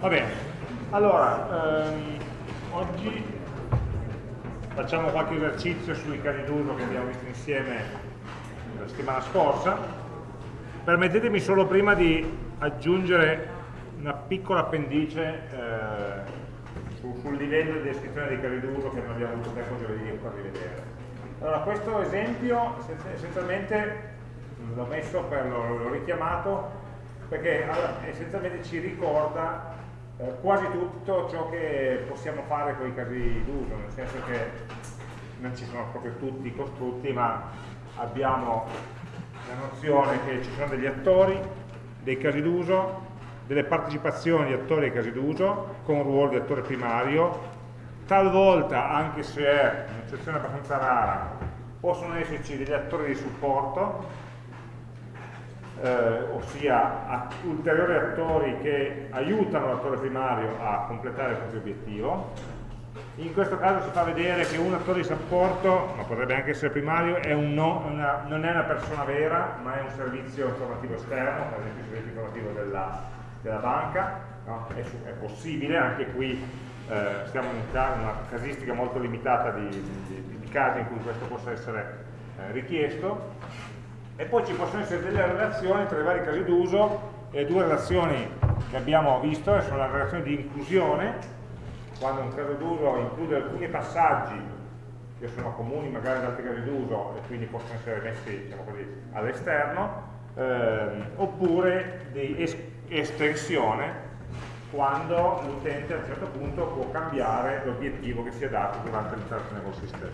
Va bene, allora, ehm, oggi facciamo qualche esercizio sui casi d'uso che abbiamo visto insieme la settimana scorsa. Permettetemi solo prima di aggiungere una piccola appendice eh, su, sul livello di descrizione dei casi d'uso che non abbiamo avuto tempo di farvi vedere. Allora, questo esempio essenzialmente l'ho messo, l'ho richiamato perché essenzialmente ci ricorda eh, quasi tutto ciò che possiamo fare con i casi d'uso, nel senso che non ci sono proprio tutti i costrutti, ma abbiamo la nozione che ci sono degli attori, dei casi d'uso, delle partecipazioni di attori ai casi d'uso, con un ruolo di attore primario, talvolta, anche se è un'eccezione abbastanza rara, possono esserci degli attori di supporto, eh, ossia ulteriori attori che aiutano l'attore primario a completare il proprio obiettivo. In questo caso si fa vedere che un attore di supporto, ma potrebbe anche essere primario, è no, una, non è una persona vera, ma è un servizio informativo esterno, per esempio il servizio informativo della, della banca, no? è, è, possibile, anche qui eh, siamo in una casistica molto limitata di, di, di, casi in cui questo possa essere eh, richiesto, e poi ci possono essere delle relazioni tra i vari casi d'uso e le due relazioni che abbiamo visto sono la relazione di inclusione quando un caso d'uso include alcuni passaggi che sono comuni magari ad altri casi d'uso e quindi possono essere messi diciamo all'esterno ehm, oppure di es estensione quando l'utente a un certo punto può cambiare l'obiettivo che si è dato durante l'interazione col sistema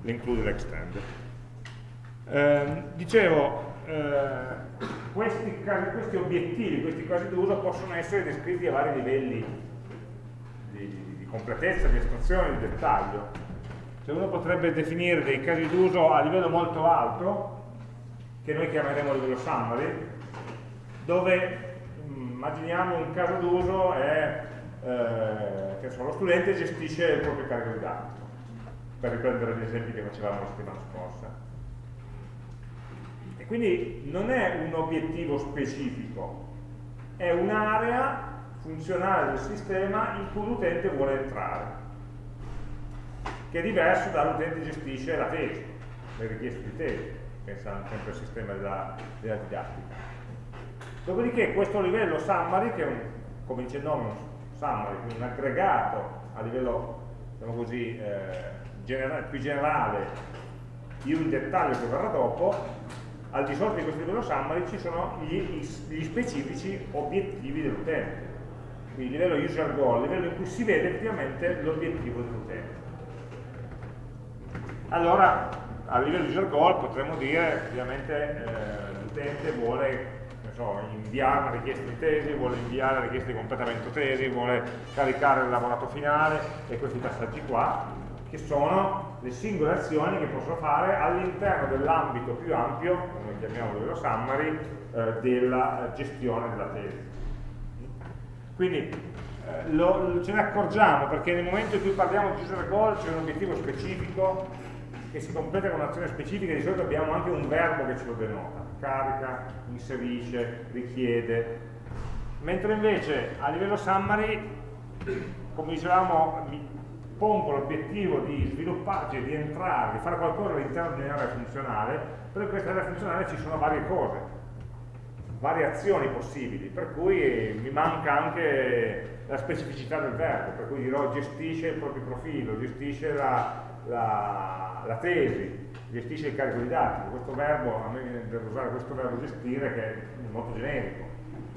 l'include l'extend eh, dicevo, eh, questi, questi, obiettivi, questi casi d'uso possono essere descritti a vari livelli di, di, di completezza, di estrazione, di dettaglio. Cioè uno potrebbe definire dei casi d'uso a livello molto alto, che noi chiameremo livello summary, dove mm, immaginiamo un caso d'uso è eh, che so, lo studente gestisce il proprio carico di dati, per riprendere gli esempi che facevamo la settimana scorsa quindi non è un obiettivo specifico, è un'area funzionale del sistema in cui l'utente vuole entrare, che è diverso dall'utente gestisce la tesi, le richieste di tesi, pensando sempre al sistema della, della didattica. Dopodiché questo livello summary, che è un, come dice il nome, un summary, quindi un aggregato a livello diciamo così, eh, generale, più generale di un dettaglio che verrà dopo, al di sotto di questo livello summary ci sono gli, gli specifici obiettivi dell'utente. Quindi il livello user goal, il livello in cui si vede effettivamente l'obiettivo dell'utente. Allora a livello user goal potremmo dire ovviamente eh, l'utente vuole so, inviare una richiesta di tesi, vuole inviare la richiesta di completamento tesi, vuole caricare il lavorato finale e questi passaggi qua che sono le singole azioni che posso fare all'interno dell'ambito più ampio, come chiamiamo livello summary, eh, della gestione della tesi. Quindi eh, lo, ce ne accorgiamo perché nel momento in cui parliamo di user goal c'è un obiettivo specifico che si completa con un'azione specifica, di solito abbiamo anche un verbo che ce lo denota, carica, inserisce, richiede, mentre invece a livello summary, come dicevamo, pongo l'obiettivo di sviluppare, cioè di entrare, di fare qualcosa all'interno di un'area funzionale, però in questa area funzionale ci sono varie cose, varie azioni possibili, per cui mi manca anche la specificità del verbo, per cui dirò gestisce il proprio profilo, gestisce la, la, la tesi, gestisce il carico di dati, questo verbo, a me viene da usare questo verbo gestire che è molto generico,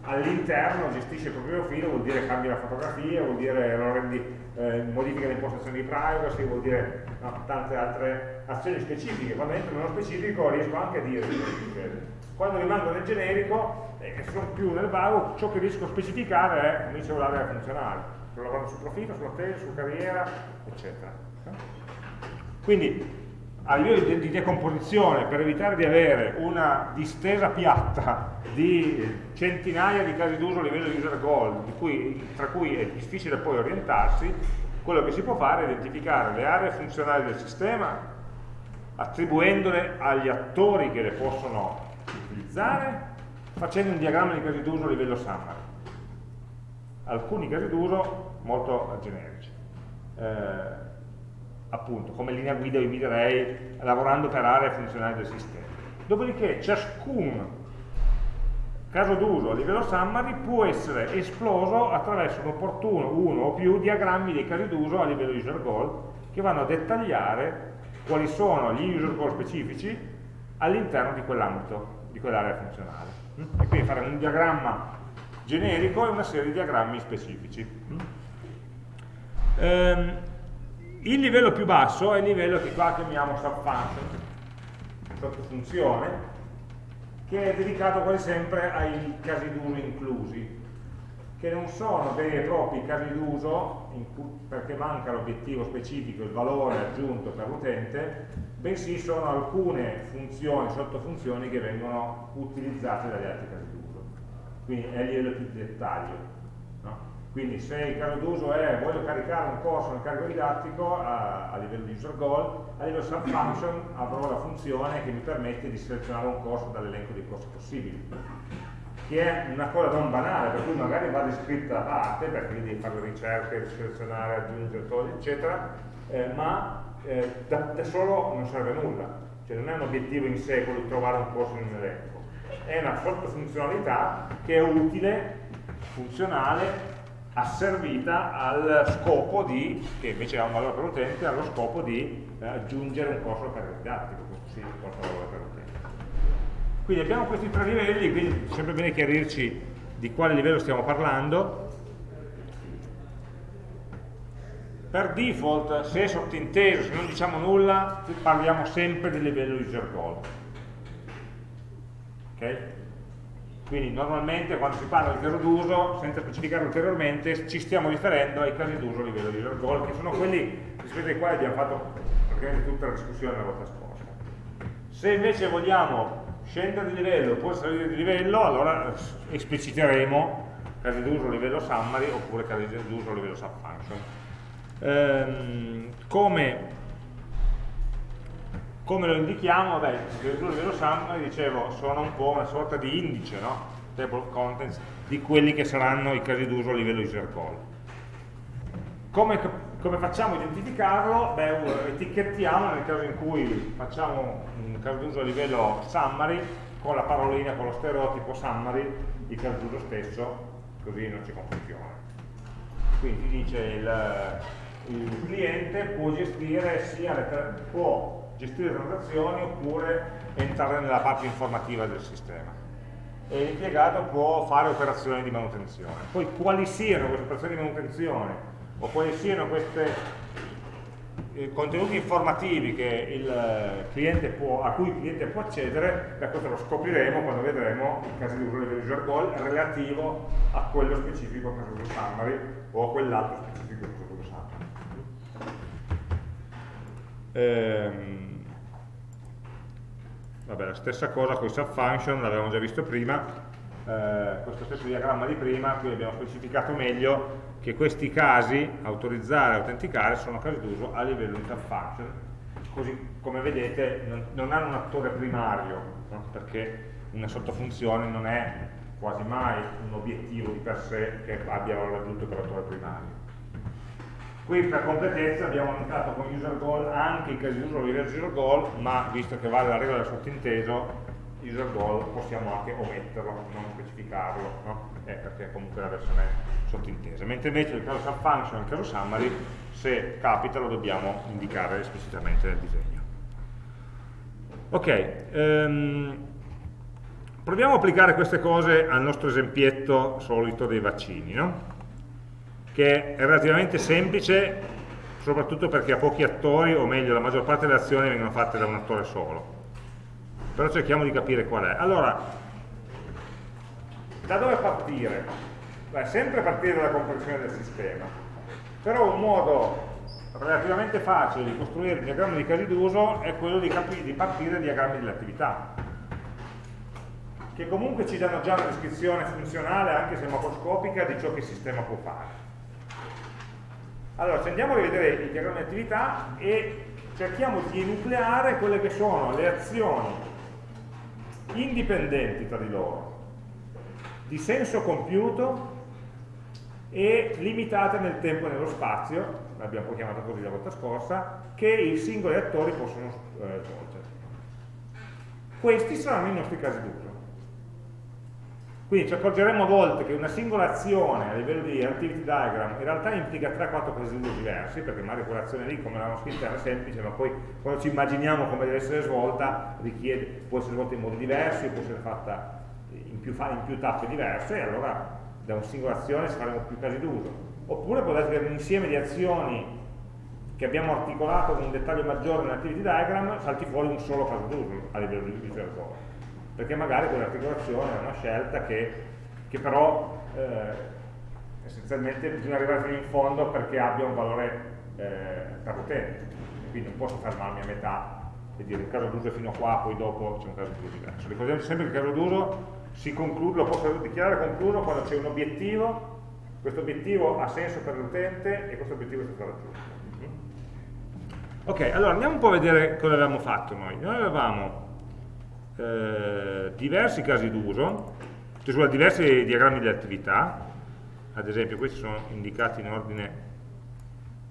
all'interno gestisce il proprio profilo, vuol dire cambia la fotografia, vuol dire lo rendi, eh, modifica impostazioni di privacy, vuol dire no, tante altre azioni specifiche, quando entro nello specifico riesco anche a dire che succede. Quando rimango nel generico e eh, sono più nel vago, ciò che riesco a specificare è, come dicevo, l'area funzionale, sto lavorando sul profilo, sulla tesi, su carriera, eccetera. Quindi a livello di, di decomposizione, per evitare di avere una distesa piatta di centinaia di casi d'uso a livello di user goal, cui, tra cui è difficile poi orientarsi, quello che si può fare è identificare le aree funzionali del sistema, attribuendole agli attori che le possono utilizzare, facendo un diagramma di casi d'uso a livello summary. alcuni casi d'uso molto generici. Eh, appunto, come linea guida io vi direi lavorando per aree funzionali del sistema. Dopodiché ciascun caso d'uso a livello summary può essere esploso attraverso un opportuno uno o più diagrammi dei casi d'uso a livello user goal che vanno a dettagliare quali sono gli user goal specifici all'interno di quell'ambito, di quell'area funzionale. Mm? E quindi fare un diagramma generico e una serie di diagrammi specifici. Mm? Ehm, il livello più basso è il livello che qua chiamiamo subfunction, sottofunzione, che è dedicato quasi sempre ai casi d'uso inclusi, che non sono veri e propri casi d'uso perché manca l'obiettivo specifico, il valore aggiunto per l'utente, bensì sono alcune funzioni, sottofunzioni che vengono utilizzate dagli altri casi d'uso. Quindi è il livello più di dettaglio. Quindi se il caso d'uso è voglio caricare un corso nel carico didattico a, a livello di user goal, a livello subfunction avrò la funzione che mi permette di selezionare un corso dall'elenco dei corsi possibili. Che è una cosa non banale, per cui magari va descritta a parte, perché devi fare le ricerche, selezionare, aggiungere, togliere, eccetera, eh, ma eh, da, da, solo non serve a nulla, cioè non è un obiettivo in sé quello di trovare un corso in un elenco, è una sottofunzionalità che è utile, funzionale asservita al scopo di, che invece ha un valore per l'utente, allo scopo di eh, aggiungere un corso per didattico, questo sì, un corso valore per l'utente. Quindi abbiamo questi tre livelli, quindi è sempre bene chiarirci di quale livello stiamo parlando. Per default, se è sottinteso, se non diciamo nulla, parliamo sempre del livello user goal. Okay? Quindi normalmente quando si parla di caso d'uso, senza specificare ulteriormente, ci stiamo riferendo ai casi d'uso a livello di goal, che sono quelli rispetto ai quali abbiamo fatto praticamente tutta la discussione la volta scorsa. Se invece vogliamo scendere di livello e salire di livello, allora espliciteremo casi d'uso a livello summary oppure casi d'uso a livello subfunction. Ehm, come come lo indichiamo? Beh, livello summary, dicevo, sono un po' una sorta di indice, no? Table of contents, di quelli che saranno i casi d'uso a livello user call. Come, come facciamo a identificarlo? Beh, etichettiamo nel caso in cui facciamo un caso d'uso a livello summary, con la parolina, con lo stereotipo summary, il caso d'uso stesso, così non c'è confusione. Quindi dice il, il cliente può gestire sia le, può gestire transazioni oppure entrare nella parte informativa del sistema. E l'impiegato può fare operazioni di manutenzione. Poi quali siano queste operazioni di manutenzione o quali siano questi eh, contenuti informativi può, a cui il cliente può accedere, da questo lo scopriremo quando vedremo i casi di uso del user goal relativo a quello specifico caso di summary o a quell'altro specifico caso di summary. Ehm, vabbè, la stessa cosa con i subfunction, l'avevamo già visto prima, eh, questo stesso diagramma di prima, qui abbiamo specificato meglio che questi casi, autorizzare e autenticare, sono casi d'uso a livello di subfunction, così come vedete non, non hanno un attore primario, no? perché una sottofunzione non è quasi mai un obiettivo di per sé che abbia valore aggiunto per l'attore primario. Qui per completezza abbiamo annotato con user goal anche i casi di uso di user goal, ma visto che vale la regola del sottinteso, user goal possiamo anche ometterlo, non specificarlo, no? eh, perché comunque la versione è sottintesa. Mentre invece il caso subfunction e il caso summary, se capita lo dobbiamo indicare esplicitamente nel disegno. Ok, um, proviamo a applicare queste cose al nostro esempietto solito dei vaccini, no? Che è relativamente semplice soprattutto perché ha pochi attori, o meglio la maggior parte delle azioni vengono fatte da un attore solo. Però cerchiamo di capire qual è. Allora, da dove partire? Beh, sempre partire dalla comprensione del sistema. Però un modo relativamente facile di costruire un diagramma di casi d'uso è quello di, di partire dai diagrammi delle attività che comunque ci danno già una descrizione funzionale, anche se macroscopica, di ciò che il sistema può fare. Allora, ci andiamo a rivedere il diagramma di attività e cerchiamo di enucleare quelle che sono le azioni indipendenti tra di loro, di senso compiuto e limitate nel tempo e nello spazio, l'abbiamo poi chiamata così la volta scorsa, che i singoli attori possono eh, svolgere. Questi saranno i nostri casi d'uso. Quindi ci accorgeremo a volte che una singola azione a livello di activity diagram in realtà implica 3-4 casi d'uso diversi, perché magari quell'azione lì, come l'hanno scritta, era semplice, ma poi quando ci immaginiamo come deve essere svolta, richiede, può essere svolta in modi diversi, può essere fatta in più, in più tappe diverse, e allora da una singola azione si faremo più casi d'uso. Oppure può essere un insieme di azioni che abbiamo articolato con un dettaglio maggiore nell'activity diagram, salti fuori un solo caso d'uso a livello di visualizzatore. Perché magari quell'articolazione è una scelta che, che però eh, essenzialmente bisogna arrivare fino in fondo perché abbia un valore eh, per l'utente. Quindi non posso fermarmi a metà e dire il caso d'uso è fino a qua, poi dopo c'è un caso d'uso diverso. Ricordiamoci sempre che il caso d'uso si conclude, lo posso dichiarare concluso quando c'è un obiettivo, questo obiettivo ha senso per l'utente e questo obiettivo è stato raggiunto. Ok, allora andiamo un po' a vedere cosa avevamo fatto noi. Noi avevamo eh, diversi casi d'uso, cioè diversi diagrammi di attività, ad esempio questi sono indicati in ordine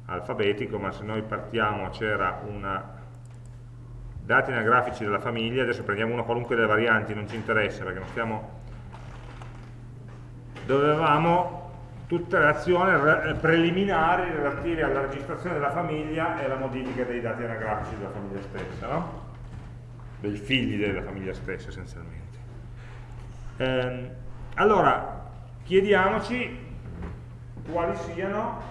alfabetico, ma se noi partiamo c'era una dati anagrafici della famiglia, adesso prendiamo una qualunque delle varianti, non ci interessa perché non stiamo dovevamo tutte le azioni preliminari relative alla registrazione della famiglia e alla modifica dei dati anagrafici della famiglia stessa, no? Dei figli della famiglia stessa essenzialmente. Eh, allora, chiediamoci quali siano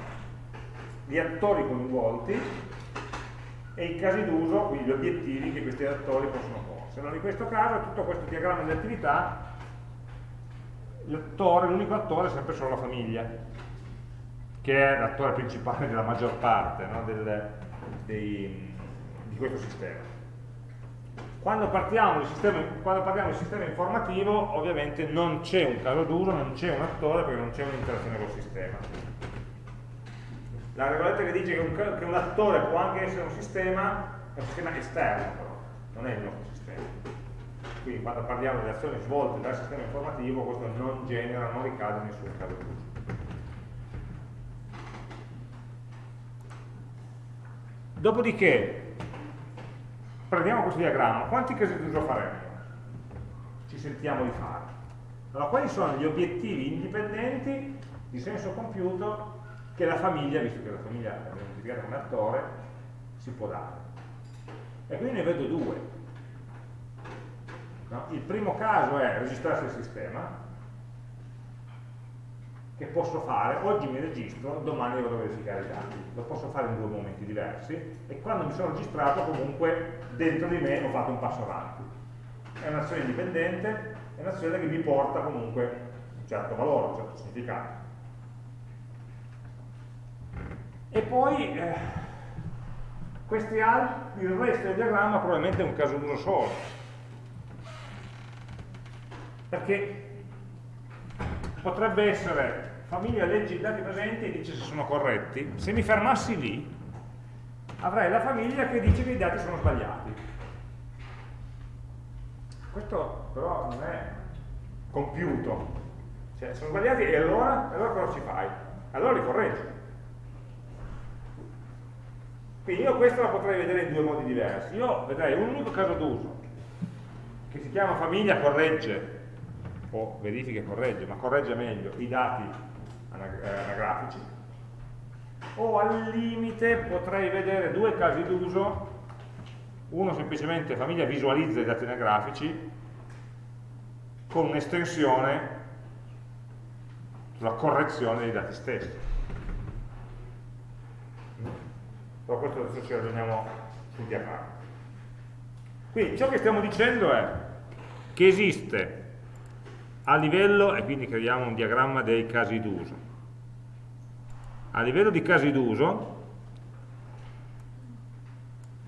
gli attori coinvolti e i casi d'uso, quindi gli obiettivi che questi attori possono porsi. Allora, in questo caso tutto questo diagramma di attività l'unico attore è sempre solo la famiglia, che è l'attore principale della maggior parte no, del, dei, di questo sistema. Quando, sistema, quando, parliamo di sistema informativo, ovviamente non c'è un caso d'uso, non c'è un attore perché non c'è un'interazione col sistema. La regoletta che dice che un, che un attore può anche essere un sistema, è un sistema esterno però, non è il nostro sistema quindi quando parliamo delle azioni svolte dal sistema informativo questo non genera, non ricade in nessun caso d'uso. Dopodiché, prendiamo questo diagramma, quanti casi d'uso faremo? Ci sentiamo di fare. Allora, quali sono gli obiettivi indipendenti di senso compiuto che la famiglia, visto che la famiglia è identificata come attore, si può dare? E quindi ne vedo due. No? Il primo caso è registrarsi al sistema, che posso fare, oggi mi registro, domani vado a verificare i dati. Lo posso fare in due momenti diversi e quando mi sono registrato comunque dentro di me ho fatto un passo avanti. È un'azione indipendente, è un'azione che mi porta comunque un certo valore, un certo significato. E poi eh, questi altri, il resto del diagramma probabilmente è un caso d'uso solo perché potrebbe essere famiglia leggi dati presenti e dice se sono corretti, se mi fermassi lì avrei la famiglia che dice che i dati sono sbagliati. Questo però non è compiuto, cioè sono sbagliati e allora, allora cosa ci fai? Allora li correggi. Quindi io questo la potrei vedere in due modi diversi. Io vedrei un unico caso d'uso che si chiama famiglia corregge o verifica e corregge, ma corregge meglio i dati eh, anagrafici, o al limite potrei vedere due casi d'uso, uno semplicemente famiglia visualizza i dati anagrafici con un'estensione sulla correzione dei dati stessi. Però questo adesso ci ragioniamo sul diagramma. Quindi ciò che stiamo dicendo è che esiste a livello, e quindi creiamo un diagramma dei casi d'uso, a livello di casi d'uso,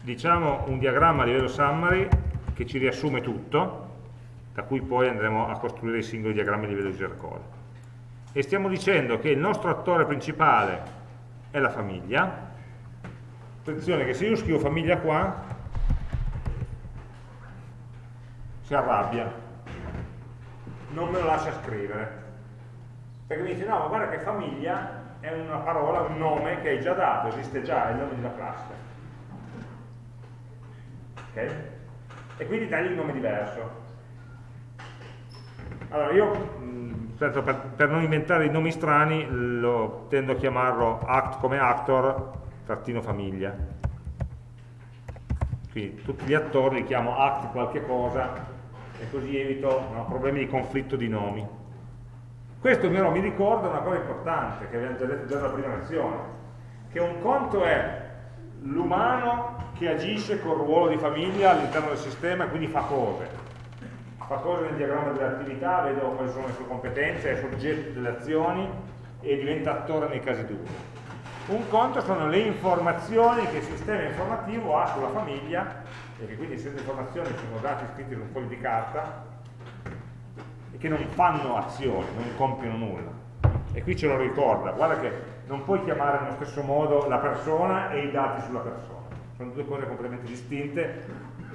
diciamo un diagramma a livello summary che ci riassume tutto, da cui poi andremo a costruire i singoli diagrammi a livello di user code. E stiamo dicendo che il nostro attore principale è la famiglia, attenzione che se io scrivo famiglia qua, si arrabbia, non me lo lascia scrivere Perché mi dice, no, ma guarda che famiglia è una parola, un nome che hai già dato, esiste già, è il nome di una classe. Ok? E quindi dagli un nome diverso. Allora io, per, per, non inventare i nomi strani, lo, tendo a chiamarlo act come actor, trattino famiglia. Quindi tutti gli attori li chiamo act qualche cosa e così evito no, problemi di conflitto di nomi. Questo però mi ricorda una cosa importante che abbiamo già detto già dalla prima lezione, che un conto è l'umano che agisce col ruolo di famiglia all'interno del sistema e quindi fa cose fa cose nel diagramma delle attività, vedo quali sono le sue competenze, è soggetto delle azioni e diventa attore nei casi d'uso. Un conto sono le informazioni che il sistema informativo ha sulla famiglia e che quindi essendo informazioni sono dati scritti su un foglio di carta e che non fanno azioni, non compiono nulla. E qui ce lo ricorda, guarda che non puoi chiamare nello stesso modo la persona e i dati sulla persona. Sono due cose completamente distinte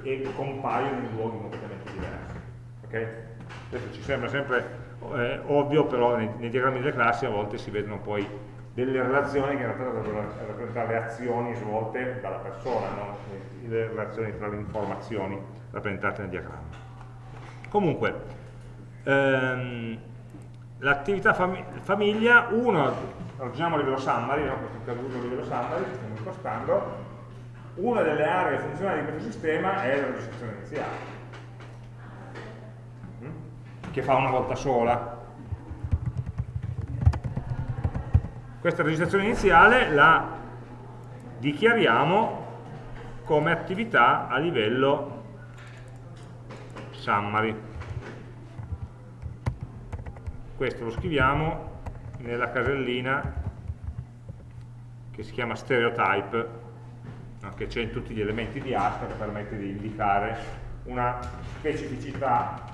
e compaiono in luoghi completamente diversi. Okay? Questo ci sembra sempre eh, ovvio, però nei, nei, diagrammi delle classi a volte si vedono poi delle relazioni che in realtà dovrebbero rappresentare le azioni svolte dalla persona, no? le relazioni tra le informazioni rappresentate nel diagramma. Comunque, ehm, l'attività fam famiglia, uno, ragioniamo a livello summary, no? questo caso a livello summary, stiamo impostando, una delle aree funzionali di questo sistema è la registrazione iniziale che fa una volta sola. Questa registrazione iniziale la dichiariamo come attività a livello summary. Questo lo scriviamo nella casellina che si chiama stereotype, che c'è in tutti gli elementi di asta che permette di indicare una specificità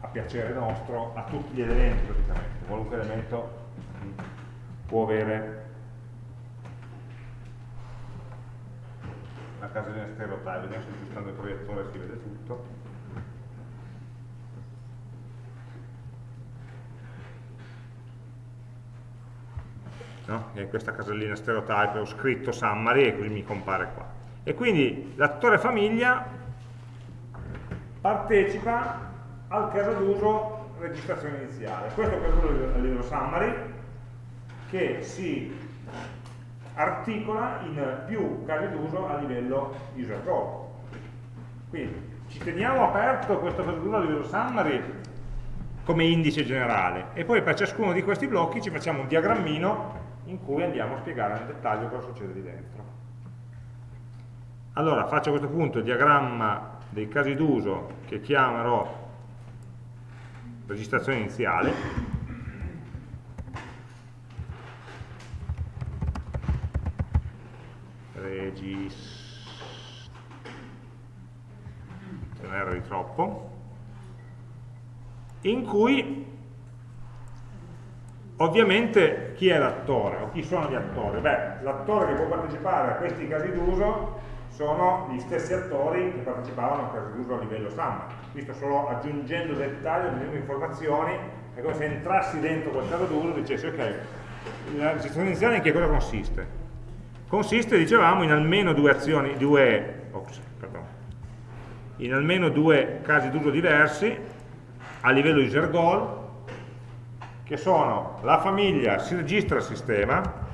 a piacere nostro a tutti gli elementi praticamente, qualunque elemento può avere la casellina stereotype, vediamo se aggiustando il proiettore si vede tutto. No? in questa casellina stereotype ho scritto summary e così mi compare qua. E quindi l'attore famiglia partecipa al caso d'uso registrazione iniziale. Questo è il caso d'uso a livello summary che si articola in più casi d'uso a livello user code. Quindi ci teniamo aperto questo caso d'uso a livello summary come indice generale e poi per ciascuno di questi blocchi ci facciamo un diagrammino in cui andiamo a spiegare nel dettaglio cosa succede lì dentro. Allora faccio a questo punto il diagramma dei casi d'uso che chiamerò registrazione iniziale regis ce n'era di troppo in cui ovviamente chi è l'attore o chi sono gli attori? Beh, l'attore che può partecipare a questi casi d'uso sono gli stessi attori che partecipavano al caso d'uso a livello SAM. Qui sto solo aggiungendo dettagli, aggiungendo informazioni, è come se entrassi dentro quel caso d'uso e dicessi ok, la registrazione iniziale in che cosa consiste? Consiste, dicevamo, in almeno due azioni, due, ops, in almeno due casi d'uso diversi a livello user goal, che sono la famiglia si registra al sistema,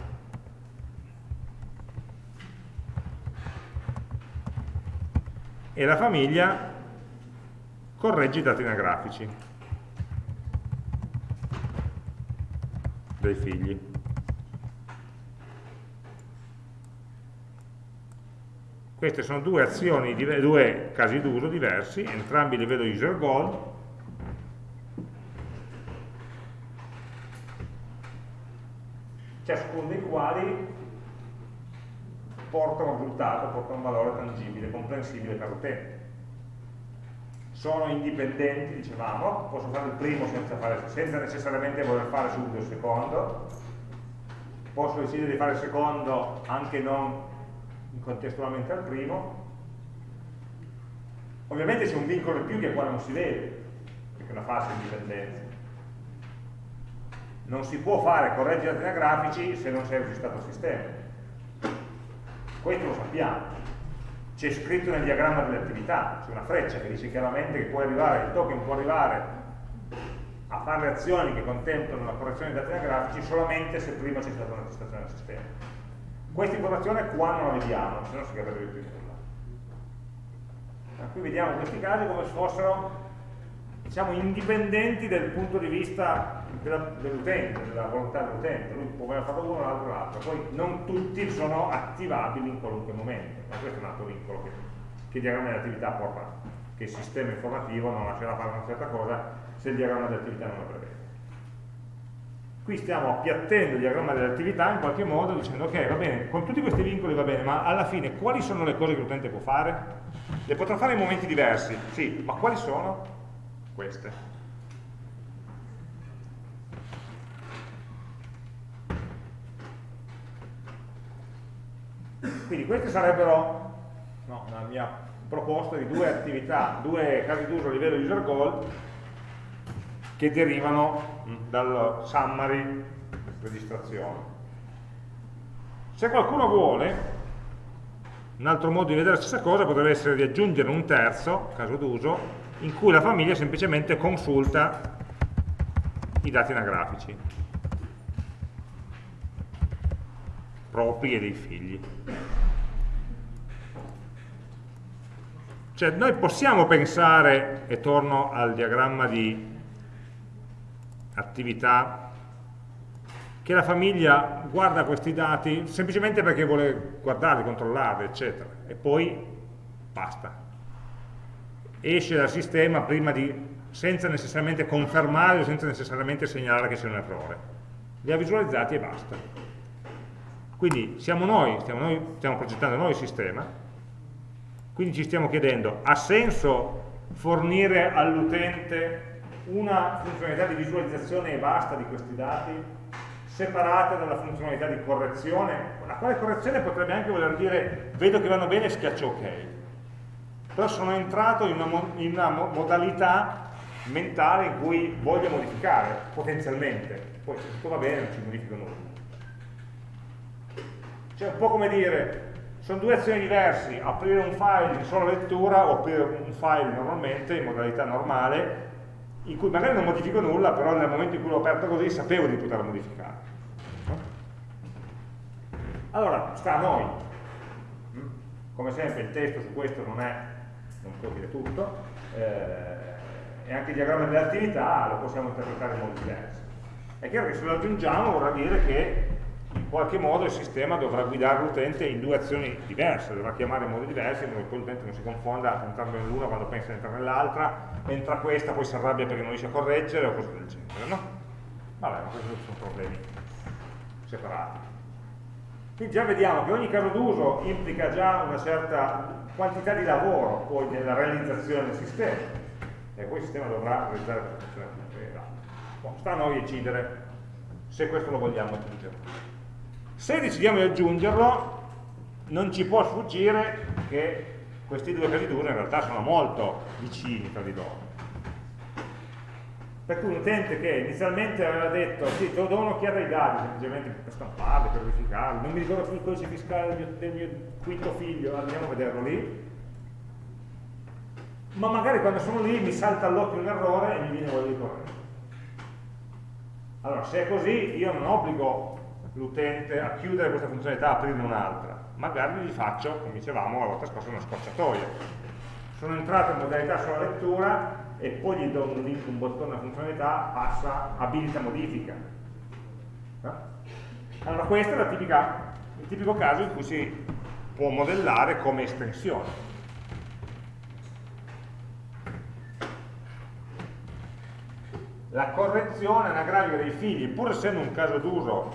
e la famiglia corregge i dati anagrafici dei figli. Queste sono due azioni, due casi d'uso diversi, entrambi livello user goal, ciascuno dei quali porta un risultato, porta un valore tangibile, comprensibile per l'utente. Sono indipendenti, dicevamo, posso fare il primo senza, fare, senza necessariamente voler fare subito il secondo, posso decidere di fare il secondo anche non contestualmente al primo. Ovviamente c'è un vincolo in più che qua non si vede, perché è una falsa indipendenza. Non si può fare correggi dati anagrafici se non è registrato il sistema. Questo lo sappiamo. C'è scritto nel diagramma delle attività, c'è una freccia che dice chiaramente che può arrivare, il token può arrivare a fare le azioni che contemplano la correzione dei dati anagrafici solamente se prima c'è stata una registrazione del sistema. Questa informazione qua non la vediamo, se no si capirebbe più nulla. Qui vediamo questi casi come se fossero diciamo, indipendenti dal punto di vista dell'utente, della volontà dell'utente. Lui può aver fatto uno, l'altro l'altro. Poi non tutti sono attivabili in qualunque momento. Ma questo è un altro vincolo che, che il diagramma dell'attività porta, che il sistema informativo non lascerà fare una certa cosa se il diagramma dell'attività non lo prevede. Qui stiamo appiattendo il diagramma dell'attività in qualche modo dicendo ok, va bene, con tutti questi vincoli va bene, ma alla fine quali sono le cose che l'utente può fare? Le potrà fare in momenti diversi, sì, ma quali sono? Queste. Quindi queste sarebbero no, una mia proposta di due attività, due casi d'uso a livello user goal che derivano dal summary registrazione. Se qualcuno vuole, un altro modo di vedere la stessa cosa potrebbe essere di aggiungere un terzo, caso d'uso, in cui la famiglia semplicemente consulta i dati anagrafici propri e dei figli. Cioè noi possiamo pensare, e torno al diagramma di attività che la famiglia guarda questi dati semplicemente perché vuole guardarli, controllarli, eccetera, e poi basta. Esce dal sistema di, senza necessariamente confermare o senza necessariamente segnalare che c'è un errore. Li ha visualizzati e basta. Quindi siamo noi, stiamo, noi, stiamo progettando noi il sistema, quindi ci stiamo chiedendo, ha senso fornire all'utente una funzionalità di visualizzazione e basta di questi dati separata dalla funzionalità di correzione la quale correzione potrebbe anche voler dire vedo che vanno bene e schiaccio ok però sono entrato in una, in una modalità mentale in cui voglio modificare potenzialmente poi se tutto va bene non ci modifico nulla cioè un po' come dire sono due azioni diverse aprire un file in sola lettura o aprire un file normalmente in modalità normale in cui magari non modifico nulla, però nel momento in cui l'ho aperto così sapevo di poterla modificare. Allora, sta a noi. Mm? Come sempre il testo su questo non è, non può dire tutto, eh, e anche il diagramma dell'attività lo possiamo interpretare in modi diversi. È chiaro che se lo aggiungiamo vorrà dire che in qualche modo il sistema dovrà guidare l'utente in due azioni diverse, dovrà chiamare in modi diversi, in modo che l'utente non si confonda entrando nell'una quando pensa di entrare nell'altra, entra questa, poi si arrabbia perché non riesce a correggere o cose del genere, no? Vabbè, ma questi sono problemi separati. Quindi già vediamo che ogni caso d'uso implica già una certa quantità di lavoro poi nella realizzazione del sistema e poi il sistema dovrà realizzare questa funzione. Sta a noi decidere se questo lo vogliamo aggiungere. Se decidiamo di aggiungerlo, non ci può sfuggire che questi due casi d'uso in realtà sono molto vicini tra di loro. Per cui un utente che inizialmente aveva detto sì, te do un'occhiata ai dati, semplicemente per stamparli, per verificarli, non mi ricordo più il codice fiscale del mio, del mio quinto figlio, andiamo a vederlo lì, ma magari quando sono lì mi salta all'occhio un errore e mi viene voglia di correggere. Allora, se è così, io non obbligo l'utente a chiudere questa funzionalità, a aprirne un'altra. Magari gli faccio, come dicevamo la volta scorsa, una scorciatoia. Sono entrato in modalità sola lettura e poi gli do un link, un bottone, una funzionalità, passa, abilita modifica. Eh? Allora questo è tipica, il tipico caso in cui si può modellare come estensione. La correzione anagrafica dei figli, pur essendo un caso d'uso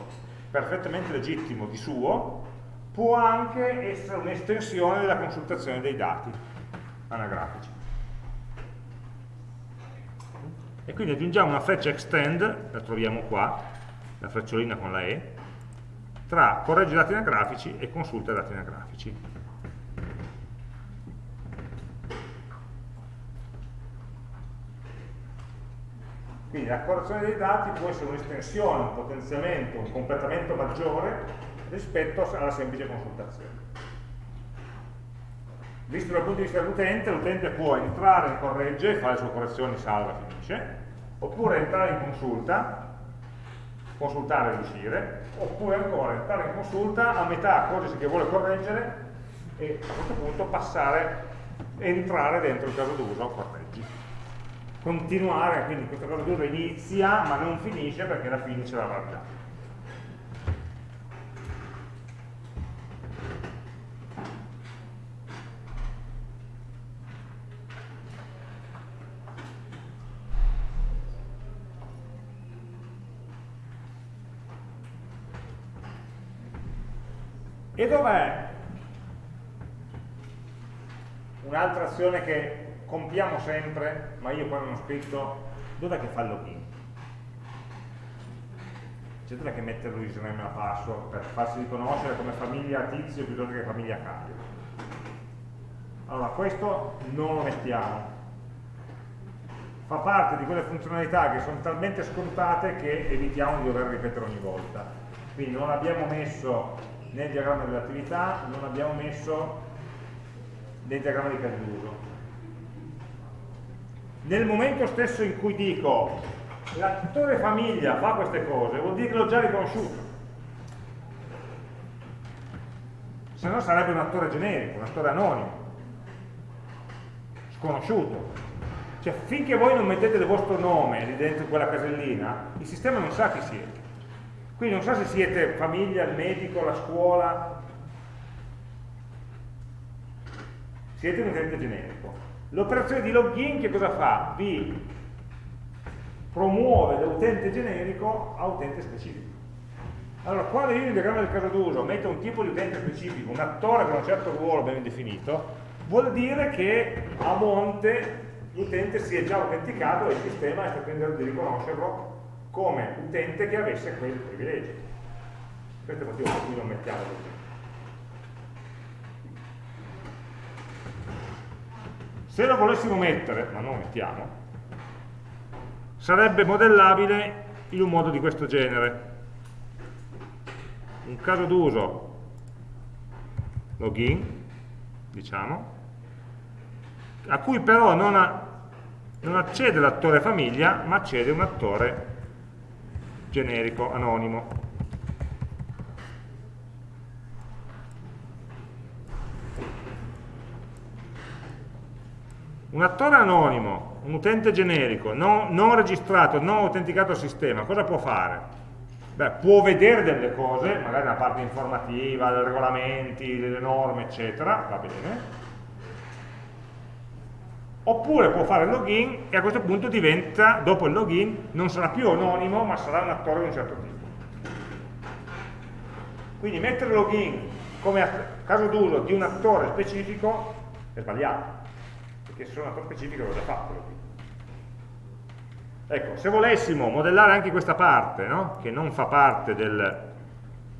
perfettamente legittimo di suo, può anche essere un'estensione della consultazione dei dati anagrafici. E quindi aggiungiamo una freccia extend, la troviamo qua, la frecciolina con la E, tra corregge dati anagrafici e consulta dati anagrafici. Quindi la correzione dei dati può essere un'estensione, un potenziamento, un completamento maggiore rispetto alla semplice consultazione. Visto dal punto di vista dell'utente, l'utente può entrare, corregge, fare le sue correzioni, salva, finisce, oppure entrare in consulta, consultare e uscire, oppure ancora entrare in consulta, a metà accorgersi che vuole correggere e a questo punto passare, entrare dentro il caso d'uso, correggi. Continuare, quindi questo caso d'uso inizia ma non finisce perché la fine ce l'avrà già. E dov'è un'altra azione che compiamo sempre, ma io poi non ho scritto, dov'è che fa il login? C'è dov'è che mette l'username a password per farsi riconoscere come famiglia tizio piuttosto che famiglia Caio? Allora, questo non lo mettiamo. Fa parte di quelle funzionalità che sono talmente scontate che evitiamo di dover ripetere ogni volta. Quindi non abbiamo messo nel diagramma dell'attività non abbiamo messo nel diagramma di casi d'uso. Nel momento stesso in cui dico l'attore famiglia fa queste cose, vuol dire che l'ho già riconosciuto. Se no sarebbe un attore generico, un attore anonimo, sconosciuto. Cioè finché voi non mettete il vostro nome lì dentro quella casellina, il sistema non sa chi siete. Quindi non so se siete famiglia, il medico, la scuola, siete un utente generico. L'operazione di login che cosa fa? Vi promuove da utente generico a utente specifico. Allora, quando io nel diagramma del caso d'uso metto un tipo di utente specifico, un attore con un certo ruolo ben definito, vuol dire che a monte l'utente si è già autenticato e il sistema è stato in grado di riconoscerlo come utente che avesse quel privilegio. Questo è il motivo per cui non mettiamo così. Se lo volessimo mettere, ma non lo mettiamo, sarebbe modellabile in un modo di questo genere. Un caso d'uso login, diciamo, a cui però non, ha, non accede l'attore famiglia, ma accede un attore generico, anonimo. Un attore anonimo, un utente generico, non, non registrato, non autenticato al sistema, cosa può fare? Beh, può vedere delle cose, magari una parte informativa, dei regolamenti, delle norme, eccetera, va bene, oppure può fare il login e a questo punto diventa, dopo il login, non sarà più anonimo, ma sarà un attore di un certo tipo. Quindi mettere login come caso d'uso di un attore specifico è sbagliato, perché se sono un attore specifico l'ho già fatto login. Ecco, se volessimo modellare anche questa parte, no? che non fa parte del,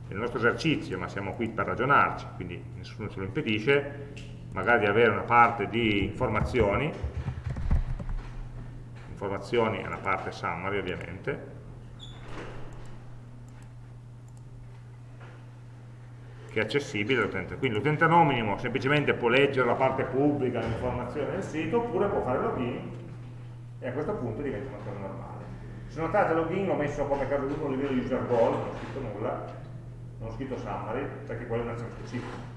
del nostro esercizio, ma siamo qui per ragionarci, quindi nessuno ce lo impedisce, magari di avere una parte di informazioni, informazioni è una parte summary ovviamente, che è accessibile all'utente. Quindi l'utente anonimo semplicemente può leggere la parte pubblica dell'informazione del sito oppure può fare login e a questo punto diventa una cosa normale. Se notate login l'ho messo come caso d'uso a livello user goal, non ho scritto nulla, non ho scritto summary perché quella è un'azione specifica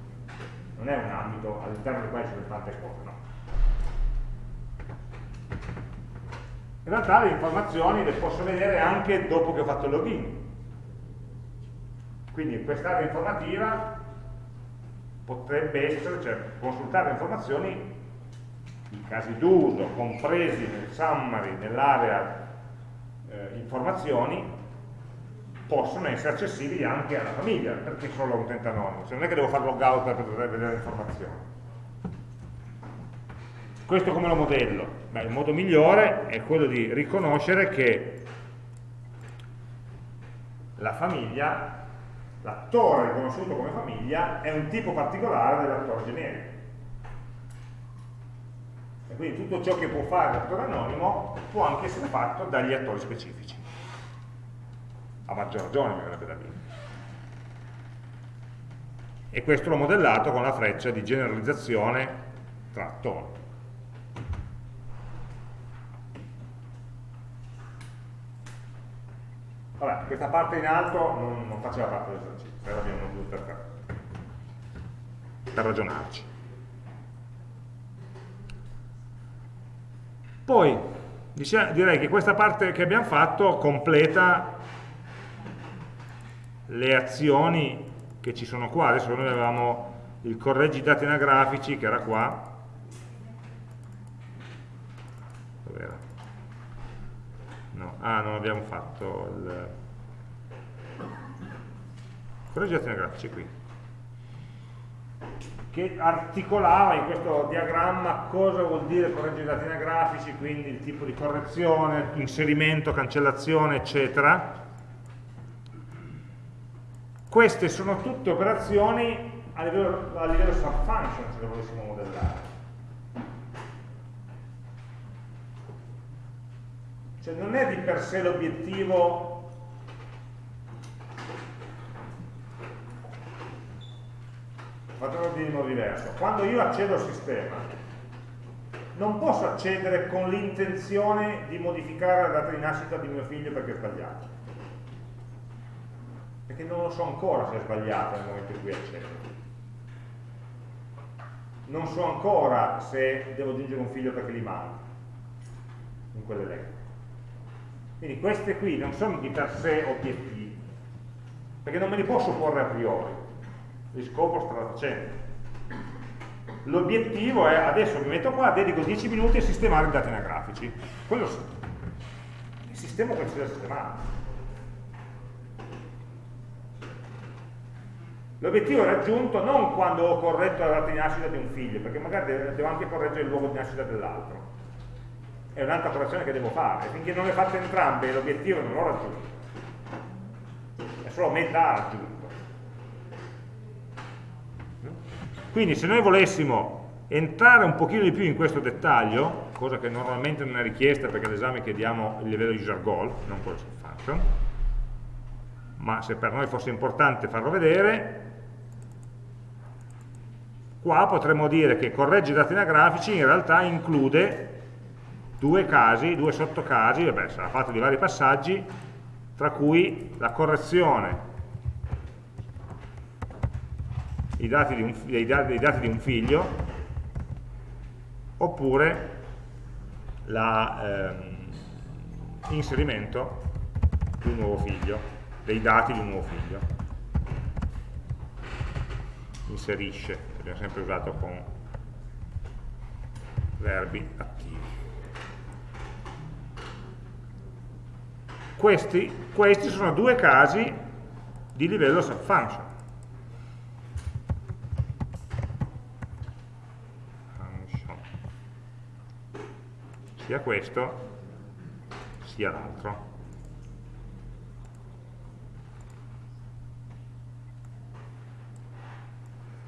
non è un ambito all'interno del quale ci sono tante cose, no. In realtà le informazioni le posso vedere anche dopo che ho fatto il login. Quindi in quest'area informativa potrebbe essere, cioè consultare informazioni, i casi d'uso compresi nel summary, nell'area eh, informazioni, possono essere accessibili anche alla famiglia, perché solo un utente anonimo, se non è che devo fare logout per poter vedere le informazioni. Questo come lo modello? Beh, il modo migliore è quello di riconoscere che la famiglia, l'attore riconosciuto come famiglia, è un tipo particolare dell'attore generico. Quindi tutto ciò che può fare l'attore anonimo può anche essere fatto dagli attori specifici. A maggior ragione mi verrebbe da dire. E questo l'ho modellato con la freccia di generalizzazione tra attori. Vabbè, questa parte in alto non, non faceva parte dell'esercizio, però abbiamo giusto per, per ragionarci. Poi direi che questa parte che abbiamo fatto completa le azioni che ci sono qua. Adesso noi avevamo il correggi dati anagrafici che era qua. Dov'era? No, ah, non abbiamo fatto il correggi dati anagrafici qui che articolava in questo diagramma cosa vuol dire correggere i dati anagrafici, quindi il tipo di correzione, inserimento, cancellazione, eccetera. Queste sono tutte operazioni a livello, a livello subfunction, se le volessimo modellare. Cioè non è di per sé l'obiettivo facciamo di modo diverso. Quando io accedo al sistema, non posso accedere con l'intenzione di modificare la data di nascita di mio figlio perché è sbagliato. Perché non lo so ancora se è sbagliato nel momento in cui accedo. Non so ancora se devo aggiungere un figlio perché li mando in quell'elenco. Quindi queste qui non sono di per sé obiettivi, perché non me li posso porre a priori li scopro strada facendo. L'obiettivo è, adesso mi metto qua, dedico 10 minuti a sistemare i dati anagrafici. Quello sì. Il sistema si deve sistemare. L'obiettivo è raggiunto non quando ho corretto la data di nascita di un figlio, perché magari devo anche correggere il luogo di nascita dell'altro. È un'altra operazione che devo fare. Finché non le fatte entrambe l'obiettivo non l'ho raggiunto. È solo metà raggiunto. Quindi se noi volessimo entrare un pochino di più in questo dettaglio, cosa che normalmente non è richiesta perché all'esame chiediamo il livello user goal, non quello function, ma se per noi fosse importante farlo vedere, qua potremmo dire che corregge i dati anagrafici in realtà include due casi, due sottocasi, vabbè sarà fatto di vari passaggi, tra cui la correzione i dati di un, i dati, i dati di un figlio oppure l'inserimento ehm, di un nuovo figlio, dei dati di un nuovo figlio. Inserisce, abbiamo sempre usato con verbi attivi. Questi, questi sono due casi di livello subfunction. sia questo sia l'altro.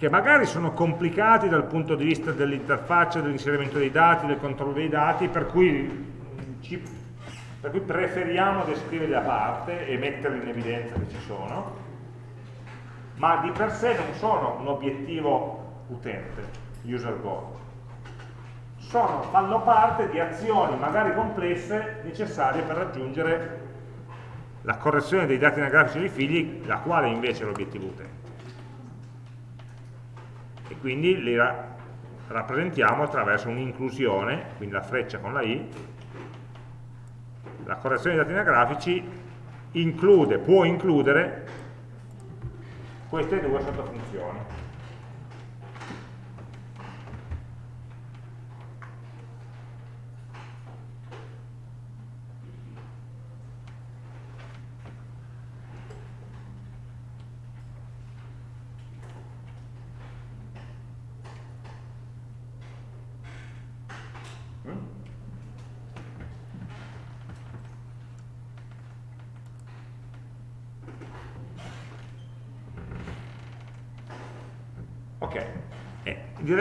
Che magari sono complicati dal punto di vista dell'interfaccia, dell'inserimento dei dati, del controllo dei dati, per cui, ci, per cui preferiamo descriverli a parte e metterli in evidenza che ci sono, ma di per sé non sono un obiettivo utente, user goal sono, fanno parte di azioni magari complesse necessarie per raggiungere la correzione dei dati anagrafici dei figli, la quale invece è l'obiettivo utente. Quindi li ra rappresentiamo attraverso un'inclusione, quindi la freccia con la i, la correzione dei dati anagrafici include, può includere queste due sottofunzioni.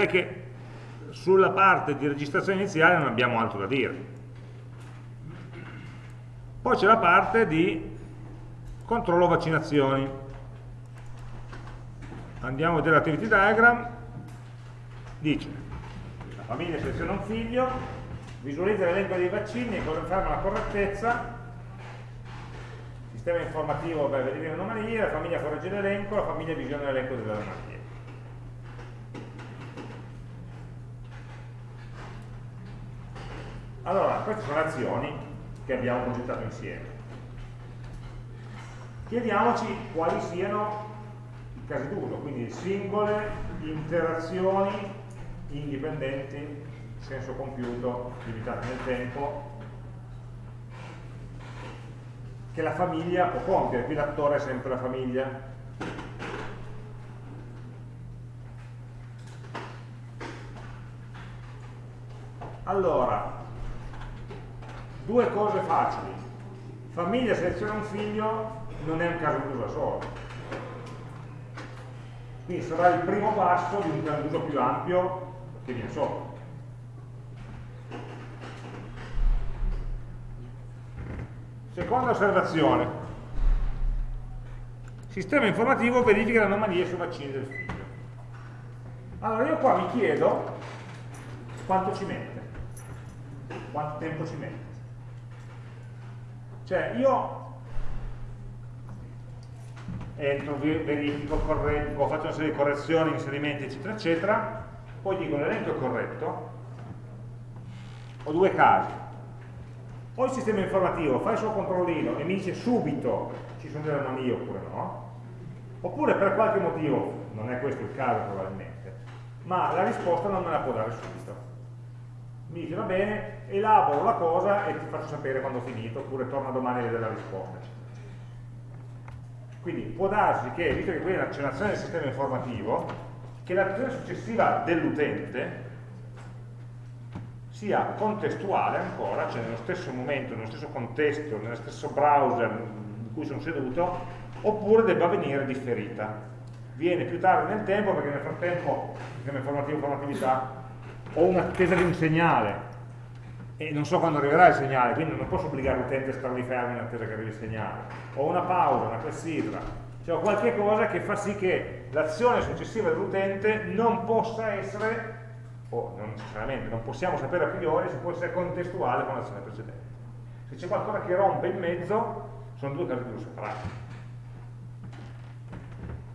Direi che sulla parte di registrazione iniziale non abbiamo altro da dire. Poi c'è la parte di controllo vaccinazioni. Andiamo a vedere l'activity diagram, dice la famiglia seleziona un figlio, visualizza l'elenco dei vaccini e conferma la correttezza, sistema informativo per vedere le anomalie, la famiglia corregge l'elenco, la famiglia visiona l'elenco delle anomalie. Allora, queste sono le azioni che abbiamo progettato insieme. Chiediamoci quali siano i casi d'uso, quindi singole interazioni indipendenti, senso compiuto, limitate nel tempo, che la famiglia può compiere, qui l'attore è sempre la famiglia. Allora, due cose facili. Famiglia seleziona un figlio non è un caso d'uso da solo. Quindi sarà il primo passo di un caso d'uso più ampio che viene sopra. Seconda osservazione. Sistema informativo verifica le anomalie sui vaccini del figlio. Allora io qua mi chiedo quanto ci mette, quanto tempo ci mette. Cioè io entro, verifico, correggo, faccio una serie di correzioni, inserimenti, eccetera, eccetera, poi dico l'elenco è corretto, ho due casi, o il sistema informativo fa il suo controllino e mi dice subito ci sono delle anomalie oppure no, oppure per qualche motivo, non è questo il caso probabilmente, ma la risposta non me la può dare subito. Mi dice va bene, elaboro la cosa e ti faccio sapere quando ho finito, oppure torna domani a vedere la risposta. Quindi può darsi che, visto che qui c'è un'azione del sistema informativo, che l'azione successiva dell'utente sia contestuale ancora, cioè nello stesso momento, nello stesso contesto, nello stesso browser in cui sono seduto, oppure debba venire differita. Viene più tardi nel tempo perché nel frattempo, sistema informativo informatività, ho un'attesa di un segnale e non so quando arriverà il segnale, quindi non posso obbligare l'utente a stare lì fermo in attesa che arrivi il segnale. Ho una pausa, una clessidra, cioè ho qualche cosa che fa sì che l'azione successiva dell'utente non possa essere o non necessariamente, non possiamo sapere a priori se può essere contestuale con l'azione precedente. Se c'è qualcosa che rompe in mezzo, sono due casi uso separati.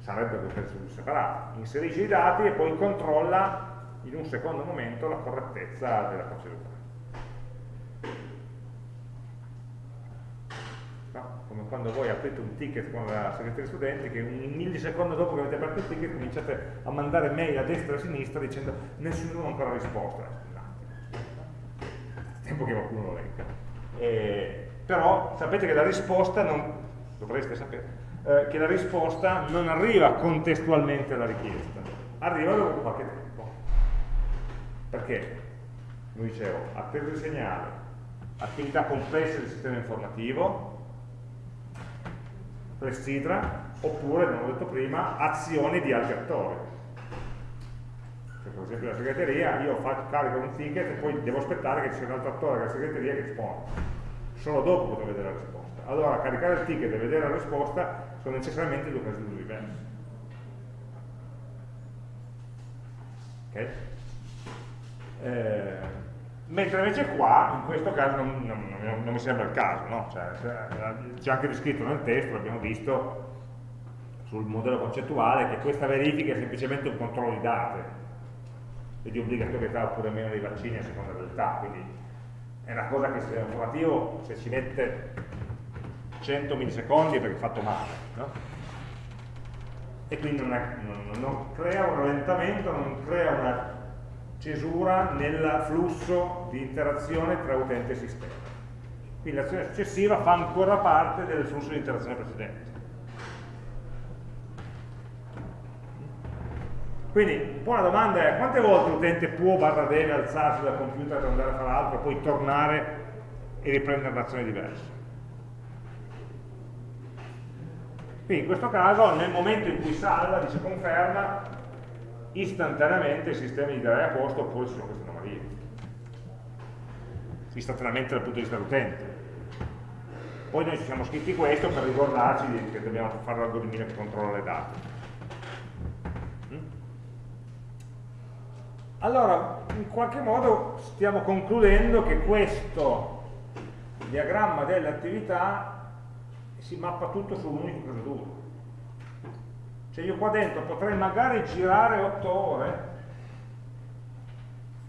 Sarebbero due casi uso separati. Inserisce i dati e poi controlla in un secondo momento la correttezza della procedura. No? Come quando voi aprite un ticket con la segreteria studenti che un millisecondo dopo che avete aperto il ticket cominciate a mandare mail a destra e a sinistra dicendo nessuno ha ancora risposto. Eh, tempo che qualcuno lo legga. Eh, però sapete che la risposta non, dovreste sapere, eh, che la risposta non arriva contestualmente alla richiesta, arriva dopo qualche tempo. Perché? Come dicevo, attesa di segnale, attività complesse del sistema informativo, clessidra, oppure, come ho detto prima, azioni di altri attori. Cioè, per esempio la segreteria, io faccio, carico un ticket e poi devo aspettare che ci sia un altro attore della segreteria che risponda. Solo dopo potrò vedere la risposta. Allora, caricare il ticket e vedere la risposta sono necessariamente due casi diversi. Ok? Eh, mentre invece qua, in questo caso, non, non, non, mi sembra il caso, no? cioè, c'è anche descritto nel testo, l'abbiamo visto sul modello concettuale, che questa verifica è semplicemente un controllo di date e di obbligatorietà oppure meno dei vaccini a seconda dell'età, quindi è una cosa che se è informativo, se ci mette 100 millisecondi è perché è fatto male, no? e quindi non, è, non crea un rallentamento, non crea una cesura nel flusso di interazione tra utente e sistema. Quindi l'azione successiva fa ancora parte del flusso di interazione precedente. Quindi un po' la domanda è quante volte l'utente può barra deve alzarsi dal computer per andare a fare altro e poi tornare e riprendere un'azione diversa. Quindi in questo caso nel momento in cui salva, dice conferma, istantaneamente il sistema gli darà a posto oppure ci sono queste anomalie. Istantaneamente dal punto di vista dell'utente. Poi noi ci siamo scritti questo per ricordarci che dobbiamo fare l'algoritmino che controlla le date. Mm? Allora, in qualche modo stiamo concludendo che questo diagramma delle attività si mappa tutto su un unico caso. Cioè io qua dentro potrei magari girare 8 ore,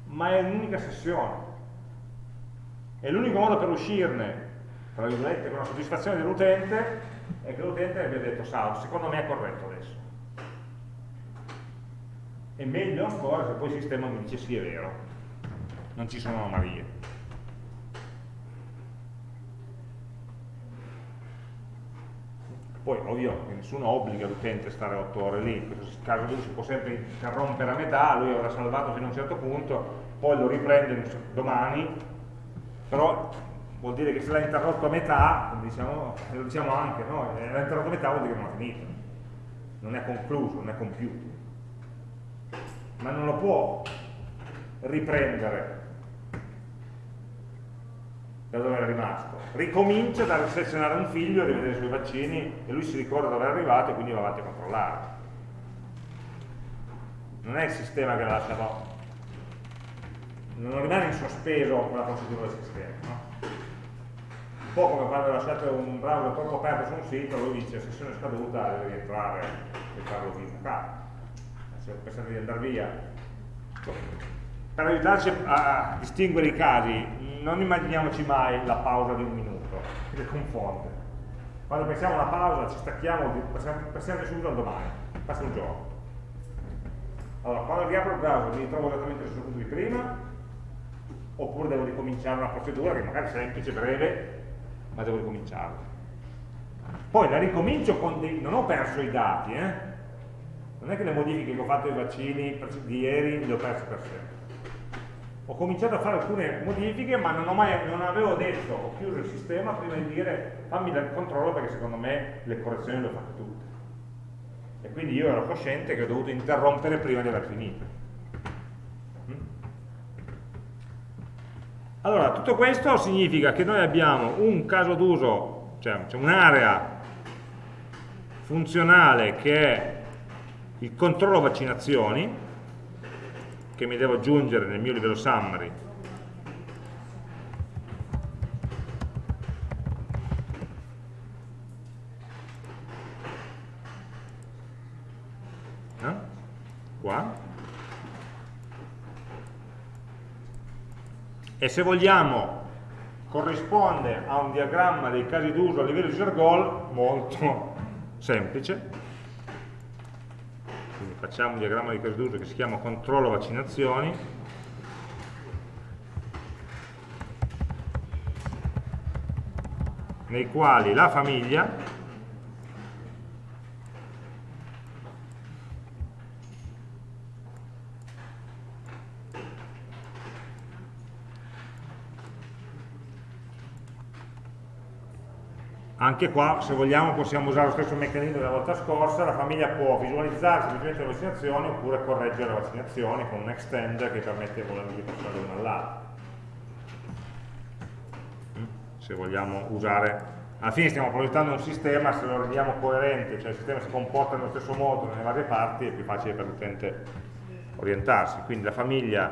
ma è un'unica sessione. E l'unico modo per uscirne tra virgolette, con la soddisfazione dell'utente è che l'utente abbia detto salvo, secondo me è corretto adesso. E meglio ancora se poi il sistema mi dice sì è vero, non ci sono anomalie. Poi ovvio che nessuno obbliga l'utente a stare 8 ore lì, in questo caso lui si può sempre interrompere a metà, lui avrà salvato fino a un certo punto, poi lo riprende domani, però vuol dire che se l'ha interrotto a metà, diciamo, lo diciamo anche, no? l'ha interrotto a metà vuol dire che non ha finito, non è concluso, non è compiuto. Ma non lo può riprendere da dove era rimasto. Ricomincia da selezionare un figlio, rivedere i suoi vaccini e lui si ricorda dove è arrivato e quindi va avanti a controllare. Non è il sistema che l'ha lasciato, non rimane in sospeso con la procedura del sistema. No? po' come quando lasciate un browser troppo aperto su un sito, lui dice sessione scaduta, deve rientrare e farlo via. Se pensate di andare via. Per aiutarci a distinguere i casi, non immaginiamoci mai la pausa di un minuto, che confonde. Quando pensiamo a una pausa ci stacchiamo, pensiamo subito al domani, passa un giorno. Allora, quando riapro il browser mi ritrovo esattamente sul punto di prima, oppure devo ricominciare una procedura che magari è semplice, breve, ma devo ricominciarlo. Poi la ricomincio con dei... non ho perso i dati, eh? non è che le modifiche che ho fatto ai vaccini di ieri le ho perse per sempre. Ho cominciato a fare alcune modifiche, ma non, mai, non avevo detto, ho chiuso il sistema prima di dire fammi il controllo perché secondo me le correzioni le ho fatte tutte. E quindi io ero cosciente che ho dovuto interrompere prima di aver finito. Allora, tutto questo significa che noi abbiamo un caso d'uso, cioè, cioè un'area funzionale che è il controllo vaccinazioni, che mi devo aggiungere nel mio livello summary eh? e se vogliamo corrisponde a un diagramma dei casi d'uso a livello user goal molto semplice quindi facciamo un diagramma di casi d'uso che si chiama controllo vaccinazioni. Nei quali la famiglia Anche qua, se vogliamo, possiamo usare lo stesso meccanismo della volta scorsa, la famiglia può visualizzare semplicemente le vaccinazioni oppure correggere le vaccinazioni con un extender che permette di passare da una all'altra. Mm? Se vogliamo usare, alla fine stiamo progettando un sistema, se lo rendiamo coerente, cioè il sistema si comporta nello stesso modo nelle varie parti, è più facile per l'utente orientarsi. Quindi la famiglia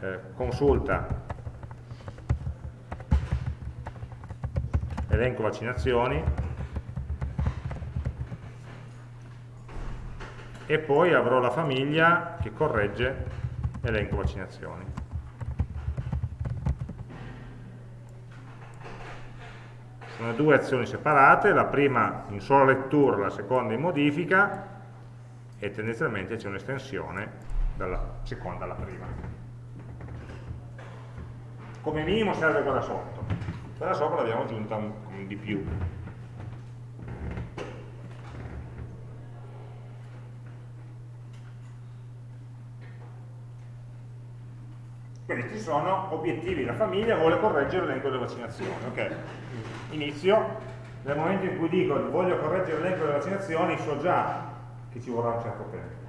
eh, consulta elenco vaccinazioni e poi avrò la famiglia che corregge elenco vaccinazioni. Sono due azioni separate, la prima in sola lettura, la seconda in modifica e tendenzialmente c'è un'estensione dalla seconda alla prima. Come minimo serve quella sotto quella sopra l'abbiamo aggiunta un, di più. Questi sono obiettivi, la famiglia vuole correggere l'elenco delle vaccinazioni ok, inizio nel momento in cui dico voglio correggere l'elenco delle vaccinazioni so già che ci vorrà un certo tempo.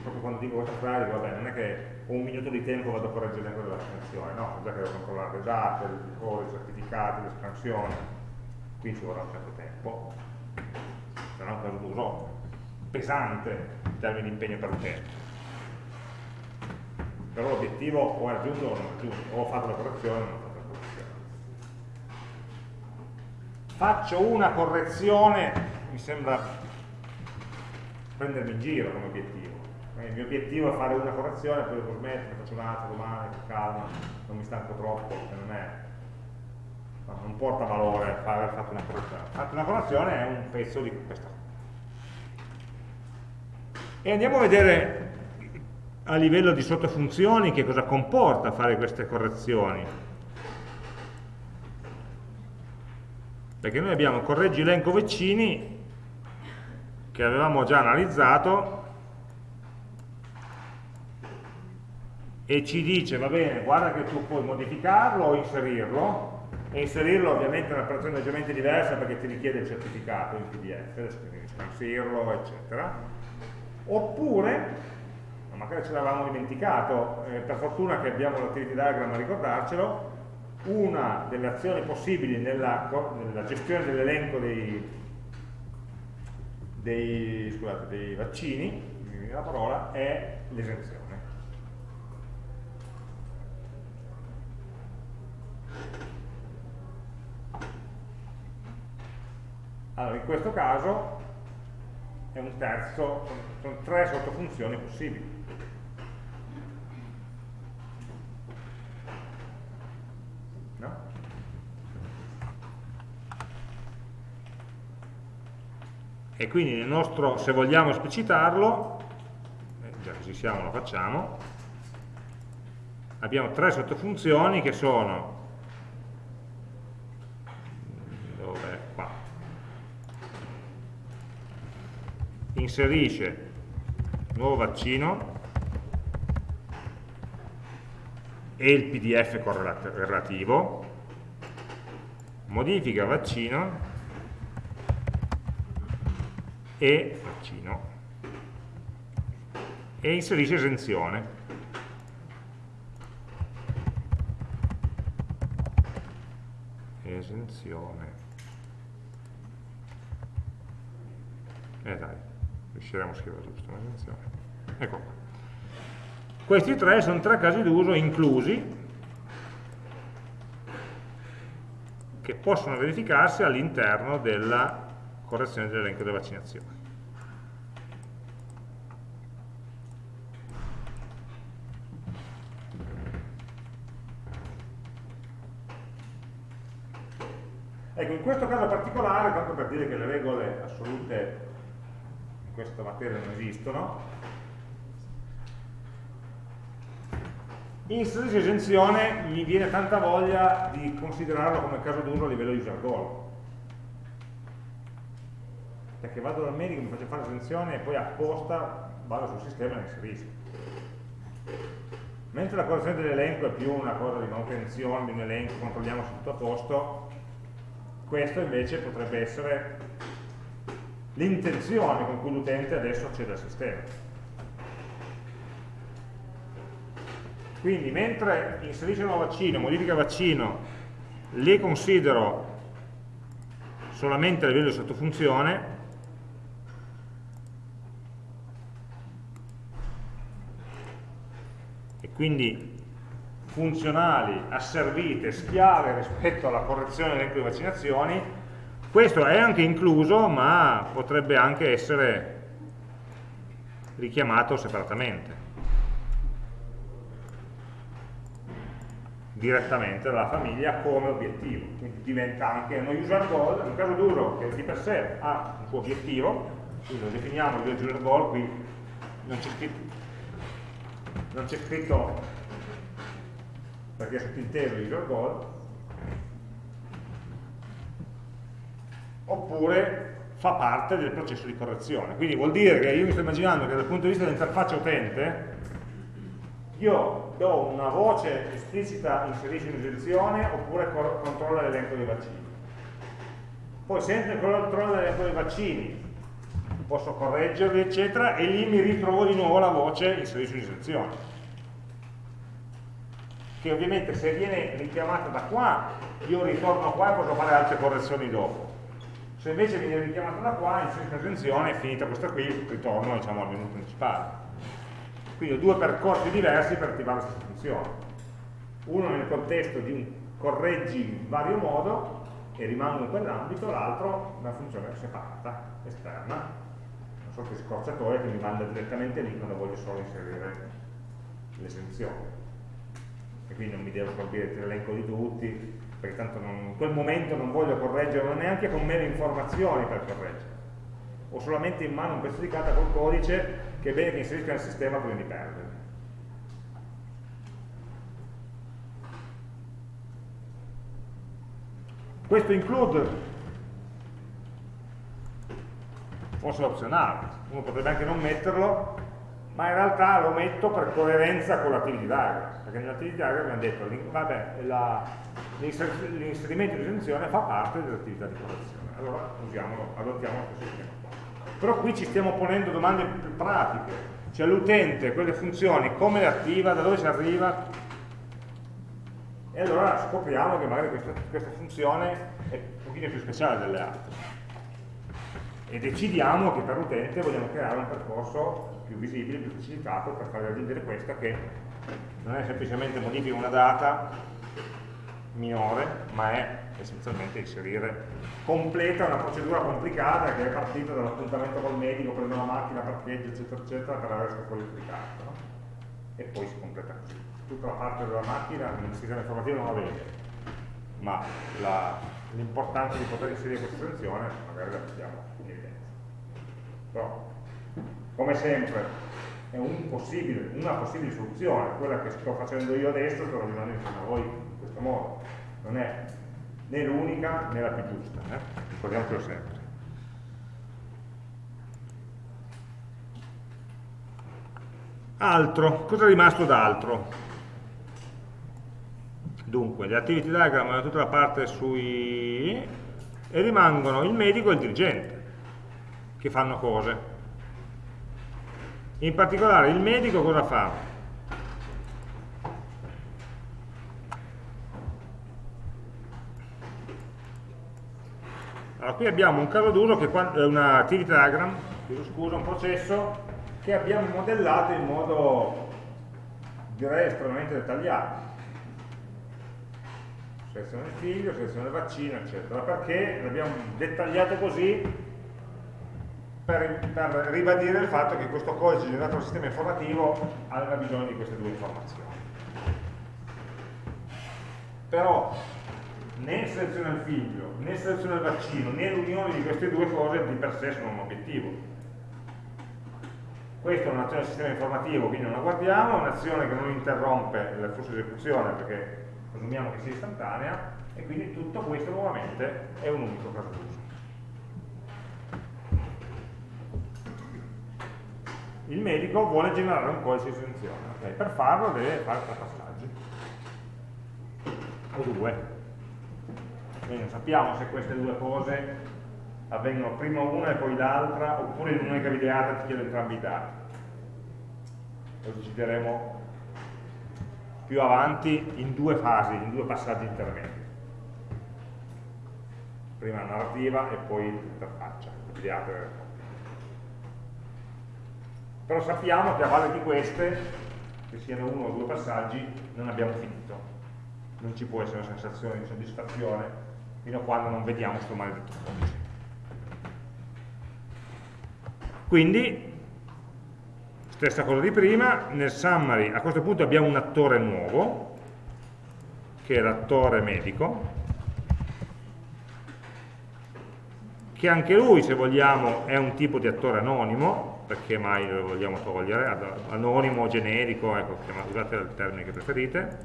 Proprio quando dico questa frase, vabbè, non è che un minuto di tempo vado a correggere l'elenco della scansione, no, già che devo controllare le date, i codici, i certificati, le scansioni, qui ci vorrà un certo tempo, sarà un caso d'uso pesante in termini di impegno per l'utente. Però l'obiettivo o è raggiunto o non è raggiunto, o ho fatto la correzione o non ho fatto la correzione. Faccio una correzione, mi sembra prendermi in giro come obiettivo. Il mio obiettivo è fare una correzione, poi dopo smetto, faccio un'altra domani, con calma, non mi stanco troppo, perché non è non porta valore aver fatto una correzione. Fatto una correzione è un pezzo di questa. E andiamo a vedere a livello di sottofunzioni che cosa comporta fare queste correzioni. Perché noi abbiamo correggi elenco vicini che avevamo già analizzato e ci dice, va bene, guarda che tu puoi modificarlo o inserirlo, e inserirlo ovviamente è un'operazione leggermente diversa perché ti richiede il certificato in PDF, scansirlo, eccetera. Oppure, magari ce l'avevamo dimenticato, eh, per fortuna che abbiamo l'activity diagram a ricordarcelo, una delle azioni possibili nella, nella gestione dell'elenco dei, dei, dei vaccini, la parola, è l'esenzione. Allora, in questo caso è un terzo, sono tre sottofunzioni possibili. No? E quindi nel nostro, se vogliamo esplicitarlo, eh, già che ci siamo lo facciamo, abbiamo tre sottofunzioni che sono inserisce nuovo vaccino e il pdf correlativo, modifica vaccino e vaccino e inserisce esenzione. Esenzione. Eh dai, riusciremo a scrivere giusto, attenzione. Ecco qua. Questi tre sono tre casi d'uso inclusi che possono verificarsi all'interno della correzione dell'elenco delle vaccinazioni. Ecco, in questo caso particolare, tanto per dire che le regole assolute in questa materia non esistono, inserire esenzione mi viene tanta voglia di considerarlo come caso d'uso a livello user goal perché vado dal medico, mi faccio fare esenzione e poi apposta vado sul sistema e la inserisco. Mentre la correzione dell'elenco è più una cosa di manutenzione di un elenco, controlliamo se tutto a posto questo invece potrebbe essere l'intenzione con cui l'utente adesso accede al sistema. Quindi mentre inserisce un nuovo vaccino, modifica vaccino, le considero solamente a livello di sottofunzione, e quindi funzionali, asservite, schiave rispetto alla correzione dell'elenco di vaccinazioni, questo è anche incluso, ma potrebbe anche essere richiamato separatamente, direttamente dalla famiglia come obiettivo. Quindi diventa anche uno user goal, un caso d'uso che di per sé ha un suo obiettivo, quindi lo definiamo il user goal, qui non c'è scritto, scritto perché è sottinteso user goal, oppure fa parte del processo di correzione. Quindi vuol dire che io mi sto immaginando che dal punto di vista dell'interfaccia utente io do una voce esplicita inserisci un'esenzione oppure controlla l'elenco dei vaccini. Poi sempre controlla l'elenco dei vaccini posso correggerli, eccetera, e lì mi ritrovo di nuovo la voce inserisci un'istruzione. Che ovviamente se viene richiamata da qua, io ritorno qua e posso fare altre correzioni dopo. Se invece viene richiamata da qua, inserisco un'istruzione, finita questa qui, ritorno diciamo, al menu principale. Quindi ho due percorsi diversi per attivare questa funzione. Uno nel contesto di un correggi in vario modo e rimango in quell'ambito, l'altro una funzione separata, esterna, una sorta di scorciatoia che mi manda direttamente lì quando voglio solo inserire l'esenzione. E quindi non mi devo colpire l'elenco di tutti, perché tanto non, in quel momento non voglio correggere neanche con meno informazioni per correggere. Ho solamente in mano un pezzo di carta col codice che è bene che inserisca nel sistema prima di perdere. Questo include forse è opzionale, uno potrebbe anche non metterlo, ma in realtà lo metto per coerenza con l'attivity diagram, perché nell'activity diagram abbiamo detto l'inserimento di esenzione fa parte dell'attività di correzione, allora usiamolo, adottiamo questo sistema. Però qui ci stiamo ponendo domande più pratiche, cioè l'utente, quelle funzioni, come le attiva, da dove ci arriva, e allora scopriamo che magari questa, questa funzione è un pochino più speciale delle altre. E decidiamo che per l'utente vogliamo creare un percorso più visibile, più facilitato per far raggiungere questa che non è semplicemente modifica una data minore, ma è essenzialmente inserire, completa una procedura complicata che è partita dall'appuntamento col medico, prendo la macchina, parcheggio, eccetera, eccetera, per questo fuori applicato, no? e poi si completa così tutta la parte della macchina il sistema informativo non la vede, ma l'importanza di poter inserire questa selezione magari la mettiamo in evidenza. Però, come sempre, è un possibile, una possibile soluzione, quella che sto facendo io adesso, sto ragionando insieme a voi in questo modo. Non è né l'unica né la più giusta, eh? ricordiamocelo sempre. Altro, cosa è rimasto d'altro? Dunque, gli activity diagram hanno tutta la parte sui... e rimangono il medico e il dirigente, che fanno cose. In particolare il medico cosa fa? Allora, qui abbiamo un caso d'uso che è una activity diagram, scusa, un processo che abbiamo modellato in modo direi estremamente dettagliato selezione figlio, selezione del vaccino, eccetera. Perché l'abbiamo dettagliato così per, per, ribadire il fatto che questo codice generato dal sistema informativo aveva bisogno di queste due informazioni. Però né selezione del figlio, né selezione del vaccino, né l'unione di queste due cose di per sé sono un obiettivo. Questa è un'azione del sistema informativo, quindi non la guardiamo, è un'azione che non interrompe il flusso di esecuzione perché presumiamo che sia istantanea e quindi tutto questo nuovamente è un unico caso d'uso. Il medico vuole generare un codice di esenzione, okay? per farlo deve fare tre passaggi, o due. Quindi non sappiamo se queste due cose avvengono prima una e poi l'altra, oppure in un'unica videata ti chiedo entrambi i dati. Lo decideremo più avanti in due fasi, in due passaggi intermedi. Prima la narrativa e poi l'interfaccia, Però sappiamo che a valle di queste, che siano uno o due passaggi, non abbiamo finito. Non ci può essere una sensazione di soddisfazione fino a quando non vediamo questo maledetto codice. Quindi stessa cosa di prima, nel summary a questo punto abbiamo un attore nuovo, che è l'attore medico, che anche lui, se vogliamo, è un tipo di attore anonimo, perché mai lo vogliamo togliere, anonimo, generico, ecco, usate il termine che preferite.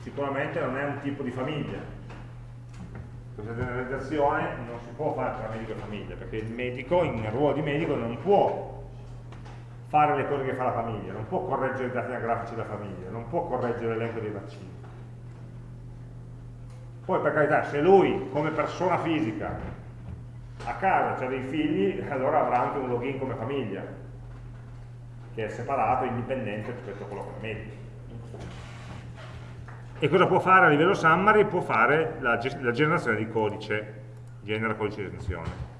Sicuramente non è un tipo di famiglia, questa generalizzazione non si può fare tra medico e famiglia, perché il medico, in ruolo di medico, non può fare le cose che fa la famiglia, non può correggere i dati anagrafici della famiglia, non può correggere l'elenco dei vaccini. Poi per carità, se lui come persona fisica a casa ha dei figli, allora avrà anche un login come famiglia, che è separato, indipendente rispetto a quello come medico. E cosa può fare a livello summary? Può fare la, la generazione di codice, genera codice di esenzione.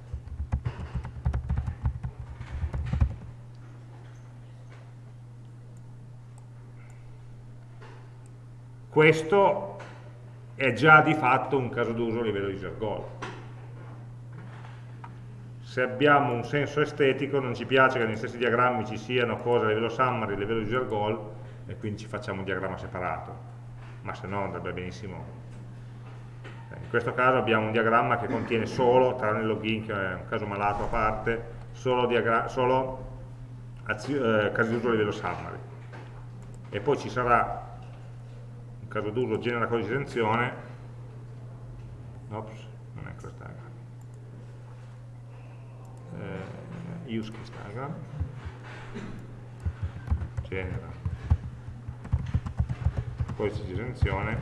Questo è già di fatto un caso d'uso a livello user goal. Se abbiamo un senso estetico non ci piace che negli stessi diagrammi ci siano cose a livello summary, a livello user goal e quindi ci facciamo un diagramma separato, ma se no andrebbe benissimo. In questo caso abbiamo un diagramma che contiene solo, tranne il login che è un caso malato a parte, solo, solo eh, casi d'uso a livello summary. E poi ci sarà caso d'uso genera codice di esenzione ops, non è questo diagram eh, use case diagram genera. Codice di esenzione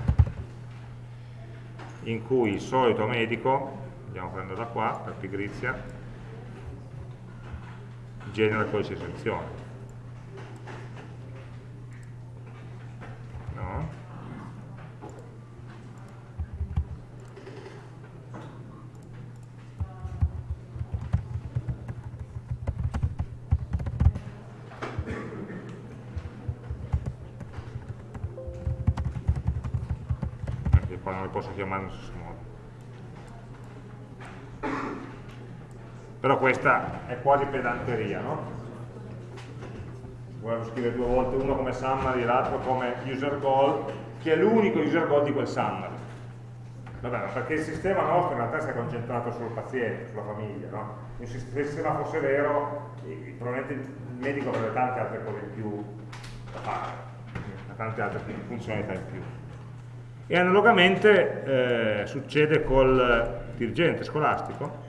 in cui il solito medico andiamo a prendere da qua per pigrizia genera codice di esenzione chiamare allo stesso modo. Però questa è quasi pedanteria, no? Volevo scrivere due volte, uno come summary e l'altro come user goal, che è l'unico user goal di quel summary. Vabbè, perché il sistema nostro in realtà si è concentrato sul paziente, sulla famiglia, no? Se il sistema fosse vero, probabilmente il medico avrebbe tante altre cose in più da fare, tante altre funzionalità in più e analogamente eh, succede col dirigente scolastico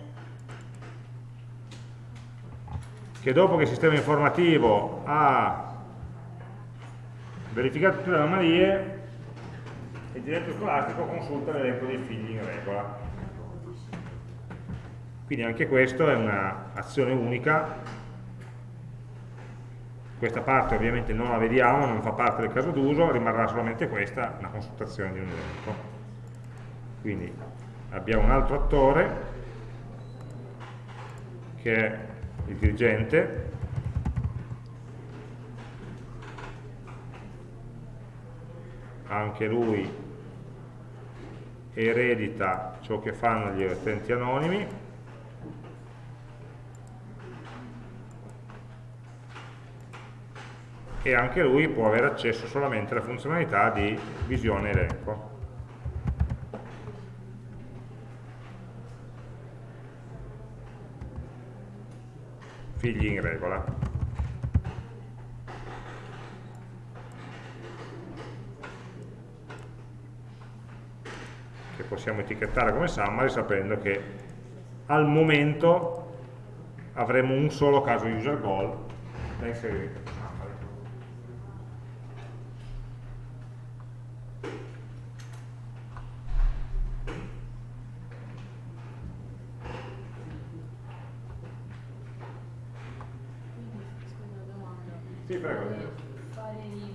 che dopo che il sistema informativo ha verificato tutte le anomalie il dirigente scolastico consulta l'elenco dei figli in regola. Quindi anche questo è un'azione unica questa parte ovviamente non la vediamo, non fa parte del caso d'uso, rimarrà solamente questa, una consultazione di un elenco. Quindi abbiamo un altro attore che è il dirigente anche lui eredita ciò che fanno gli utenti anonimi e anche lui può avere accesso solamente alla funzionalità di visione elenco. Figli in regola. Che possiamo etichettare come summary sapendo che al momento avremo un solo caso user goal da inserire Sì, prego. Fare il, il,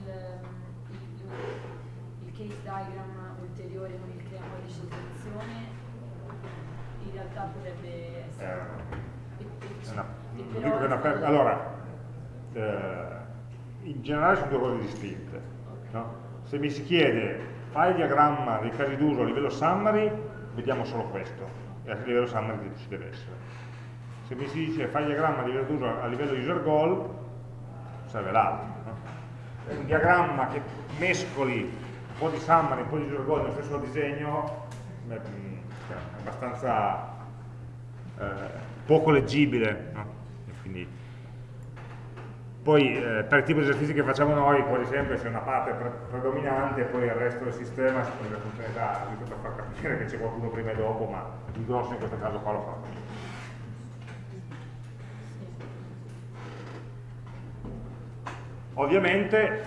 il, case diagram ulteriore con il crea codice di selezione in realtà potrebbe essere... Eh, una, una, una, allora, eh, in generale sono due cose distinte. No? Se mi si chiede fai il diagramma dei casi d'uso a livello summary, vediamo solo questo, e a livello summary ci deve essere. Se mi si dice fai il diagramma a livello d'uso a livello user goal, serve l'altro. No? Un diagramma che mescoli un po' di summary, un po' di user goal nello stesso disegno è abbastanza eh, poco leggibile. No? Quindi, poi eh, per il tipo di esercizi che facciamo noi quasi sempre c'è una parte pre predominante e poi il resto del sistema si prende funzionalità per far capire che c'è qualcuno prima e dopo, ma il grosso in questo caso qua lo fa. Ovviamente,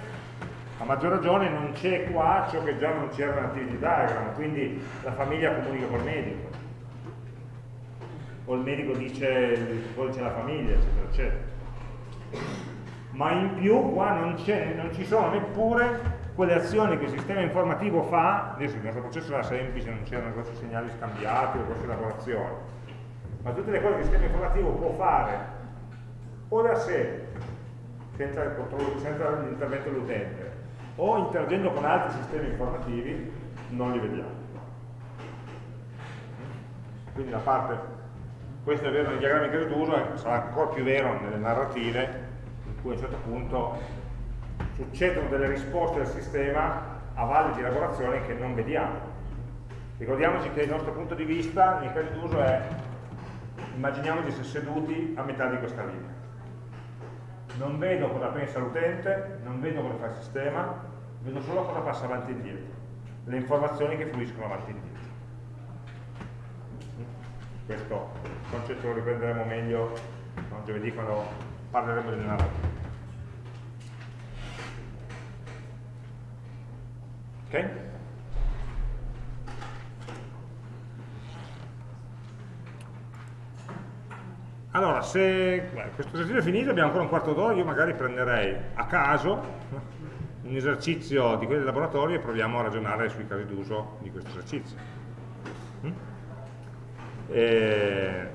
a maggior ragione, non c'è qua ciò che già non c'era nell'activity diagram, quindi la famiglia comunica col medico. o il medico dice il codice della famiglia, eccetera, eccetera. Ma in più qua non, non ci sono neppure quelle azioni che il sistema informativo fa, adesso il nostro processo era semplice, non c'erano grossi segnali scambiati o grosse elaborazioni, ma tutte le cose che il sistema informativo può fare o da sé, senza, l'intervento dell'utente, o interagendo con altri sistemi informativi, non li vediamo. Quindi la parte, questo è vero nei diagrammi che uso, sarà ancora più vero nelle narrative, cui a un certo punto succedono delle risposte del sistema a valle di elaborazione che non vediamo. Ricordiamoci che il nostro punto di vista nei casi d'uso è immaginiamo di essere seduti a metà di questa linea. Non vedo cosa pensa l'utente, non vedo cosa fa il sistema, vedo solo cosa passa avanti e indietro, le informazioni che fluiscono avanti e indietro. Questo concetto lo riprenderemo meglio giovedì quando parleremo delle narrative. Ok? Allora, se beh, questo esercizio è finito, abbiamo ancora un quarto d'ora, io magari prenderei a caso un esercizio di quelli del laboratorio e proviamo a ragionare sui casi d'uso di questo esercizio. Mm? E,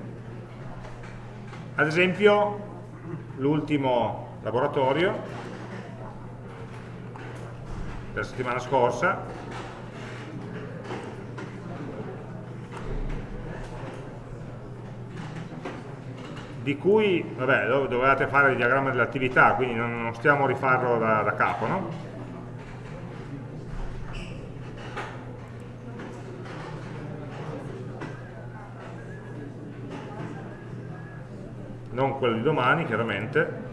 ad esempio, l'ultimo laboratorio della settimana scorsa di cui, vabbè, dovevate fare il diagramma dell'attività, quindi non, stiamo a rifarlo da, da capo, no? Non quello di domani, chiaramente,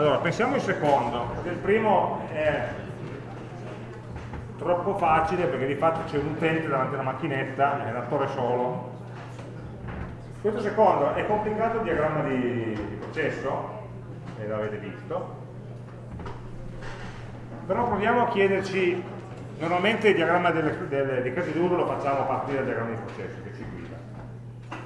Allora, pensiamo il secondo, perché il primo è troppo facile perché di fatto c'è un utente davanti alla macchinetta, è l'attore solo. Questo secondo è complicato il diagramma di, di processo, e l'avete visto, però proviamo a chiederci, normalmente il diagramma delle, delle, dei casi d'uso lo facciamo a partire dal diagramma di processo che ci guida,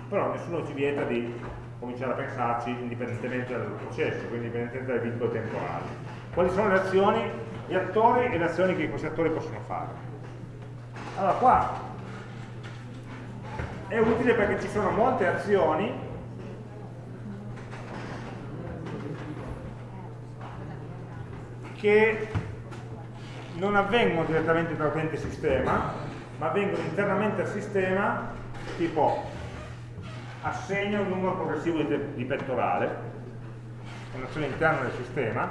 però nessuno ci vieta di cominciare a pensarci indipendentemente dal processo, quindi indipendentemente dai vincoli temporali. Quali sono le azioni, gli attori e le azioni che questi attori possono fare? Allora qua è utile perché ci sono molte azioni che non avvengono direttamente tra utente e sistema, ma avvengono internamente al sistema, tipo assegna un numero progressivo di, di pettorale, un'azione interna del sistema,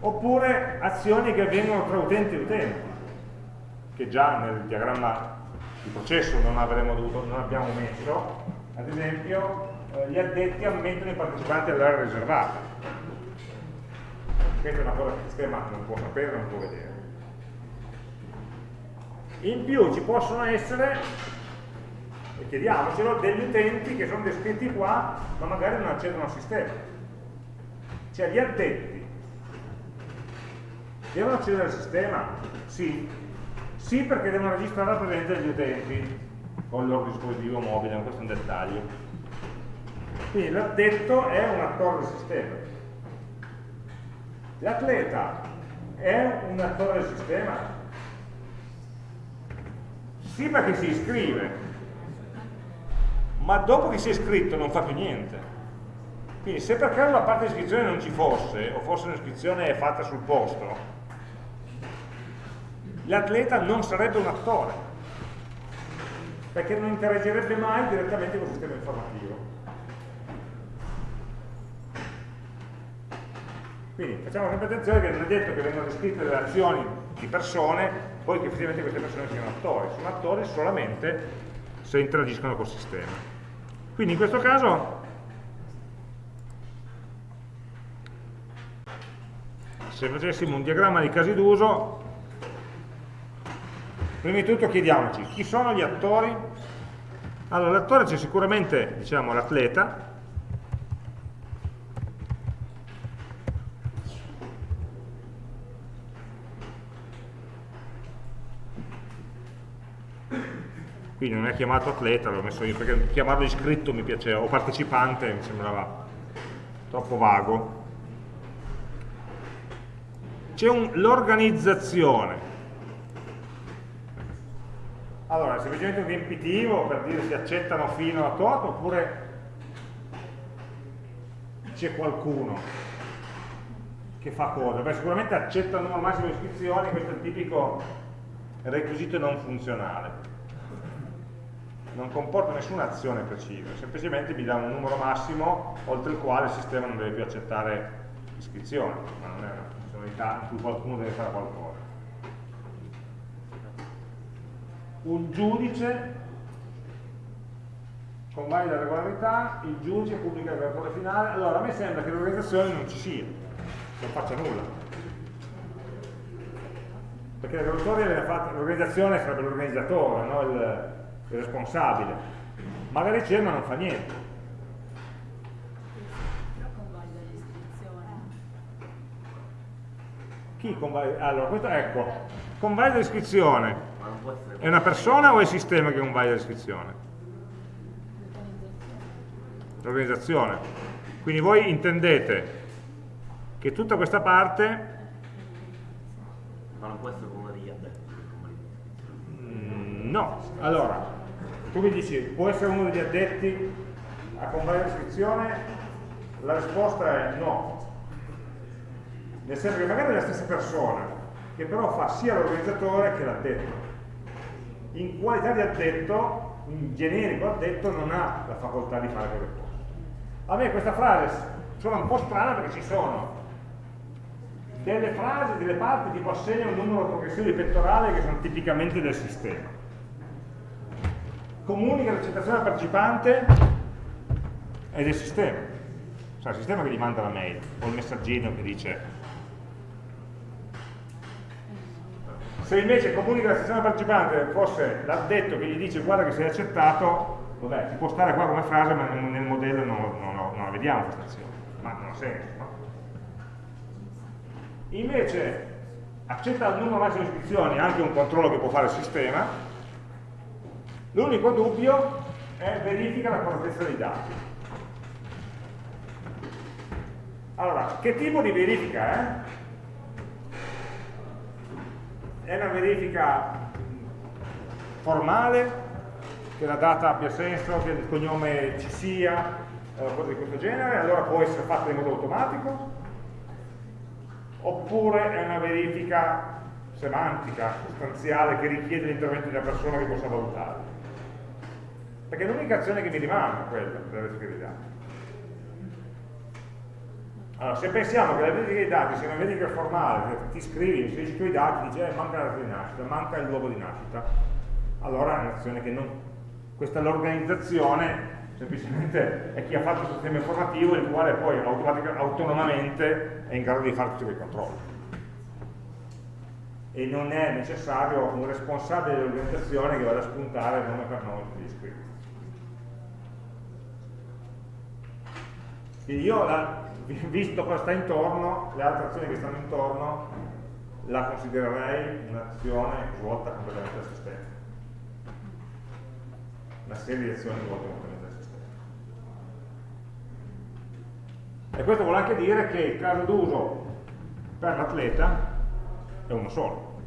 oppure azioni che avvengono tra utenti e utenti, che già nel diagramma di processo non, dovuto, non abbiamo messo, ad esempio eh, gli addetti ammettono i partecipanti all'area riservata. Questa è una cosa che il sistema non può sapere, non può vedere. In più ci possono essere e chiediamocelo, degli utenti che sono descritti qua, ma magari non accedono al sistema. Cioè gli addetti devono accedere al sistema? Sì. Sì perché devono registrare la presenza degli utenti con il loro dispositivo mobile, questo è un dettaglio. Quindi l'addetto è un attore del sistema. L'atleta è un attore del sistema? Sì perché si iscrive, ma dopo che si è iscritto non fa più niente. Quindi se per caso la parte di iscrizione non ci fosse, o fosse un'iscrizione fatta sul posto, l'atleta non sarebbe un attore, perché non interagirebbe mai direttamente con il sistema informativo. Quindi facciamo sempre attenzione che non è detto che vengano descritte delle azioni di persone, poi che effettivamente queste persone siano attori, sono attori solamente se interagiscono col sistema. Quindi in questo caso se facessimo un diagramma di casi d'uso Prima di tutto chiediamoci chi sono gli attori. Allora, l'attore c'è sicuramente, diciamo, l'atleta, qui non è chiamato atleta, l'ho messo io perché chiamarlo iscritto mi piaceva, o partecipante mi sembrava troppo vago. C'è l'organizzazione. Allora, è semplicemente un riempitivo per dire si accettano fino a tot oppure c'è qualcuno che fa cosa? Beh, sicuramente accetta il numero massimo di iscrizioni, questo è il tipico requisito non funzionale non comporta nessuna azione precisa, semplicemente mi dà un numero massimo oltre il quale il sistema non deve più accettare iscrizioni, ma non è una funzionalità in cui qualcuno deve fare qualcosa. Un giudice convalida la regolarità, il giudice pubblica il relatore finale, allora a me sembra che l'organizzazione non ci sia, non faccia nulla. Perché l'organizzazione sarebbe l'organizzatore, no? il, il responsabile, magari c'è ma non fa niente. Però convalida l'iscrizione. Chi convalida? Allora, questo ecco, convalida l'iscrizione. È una persona o è il sistema che convalida l'iscrizione? L'organizzazione. Quindi voi intendete che tutta questa parte ma non può essere no, allora tu mi dici, può essere uno degli addetti a comprare l'iscrizione? La risposta è no. Nel senso che magari è la stessa persona, che però fa sia l'organizzatore che l'addetto. In qualità di addetto, in generico addetto, non ha la facoltà di fare quelle cose. A me questa frase suona un po' strana perché ci sono delle frasi, delle parti tipo assegna un numero progressivo di pettorale che sono tipicamente del sistema comunica l'accettazione al partecipante è del sistema. Cioè il sistema che gli manda la mail o il messaggino che dice se invece comunica l'accettazione al partecipante fosse l'addetto che gli dice guarda che sei accettato vabbè, ci può stare qua come frase ma nel modello non, non, non la vediamo questa azione ma non ha senso no? invece accetta il numero massimo di iscrizioni anche un controllo che può fare il sistema L'unico dubbio è verifica la correttezza dei dati. Allora, che tipo di verifica è? È una verifica formale, che la data abbia senso, che il cognome ci sia, eh, cose di questo genere, allora può essere fatta in modo automatico, oppure è una verifica semantica, sostanziale, che richiede l'intervento di una persona che possa valutare. Perché l'unica azione che mi rimane è quella della verifica dei dati. Allora, se pensiamo che la verifica dei dati sia una verifica formale, ti scrivi, inserisci i tuoi dati, dici eh, manca la data di nascita, manca il luogo di nascita, allora è un'azione che non... Questa è l'organizzazione, semplicemente è chi ha fatto il sistema informativo il quale poi autonomamente è in grado di fare tutti quei controlli. E non è necessario un responsabile dell'organizzazione che vada a spuntare nome per nome tutti gli iscritti. Quindi io, la, visto cosa sta intorno, le altre azioni che stanno intorno, la considererei un'azione svolta completamente a se stessa. Una serie di azioni svolte completamente a se stessa. E questo vuole anche dire che il caso d'uso per l'atleta è uno solo.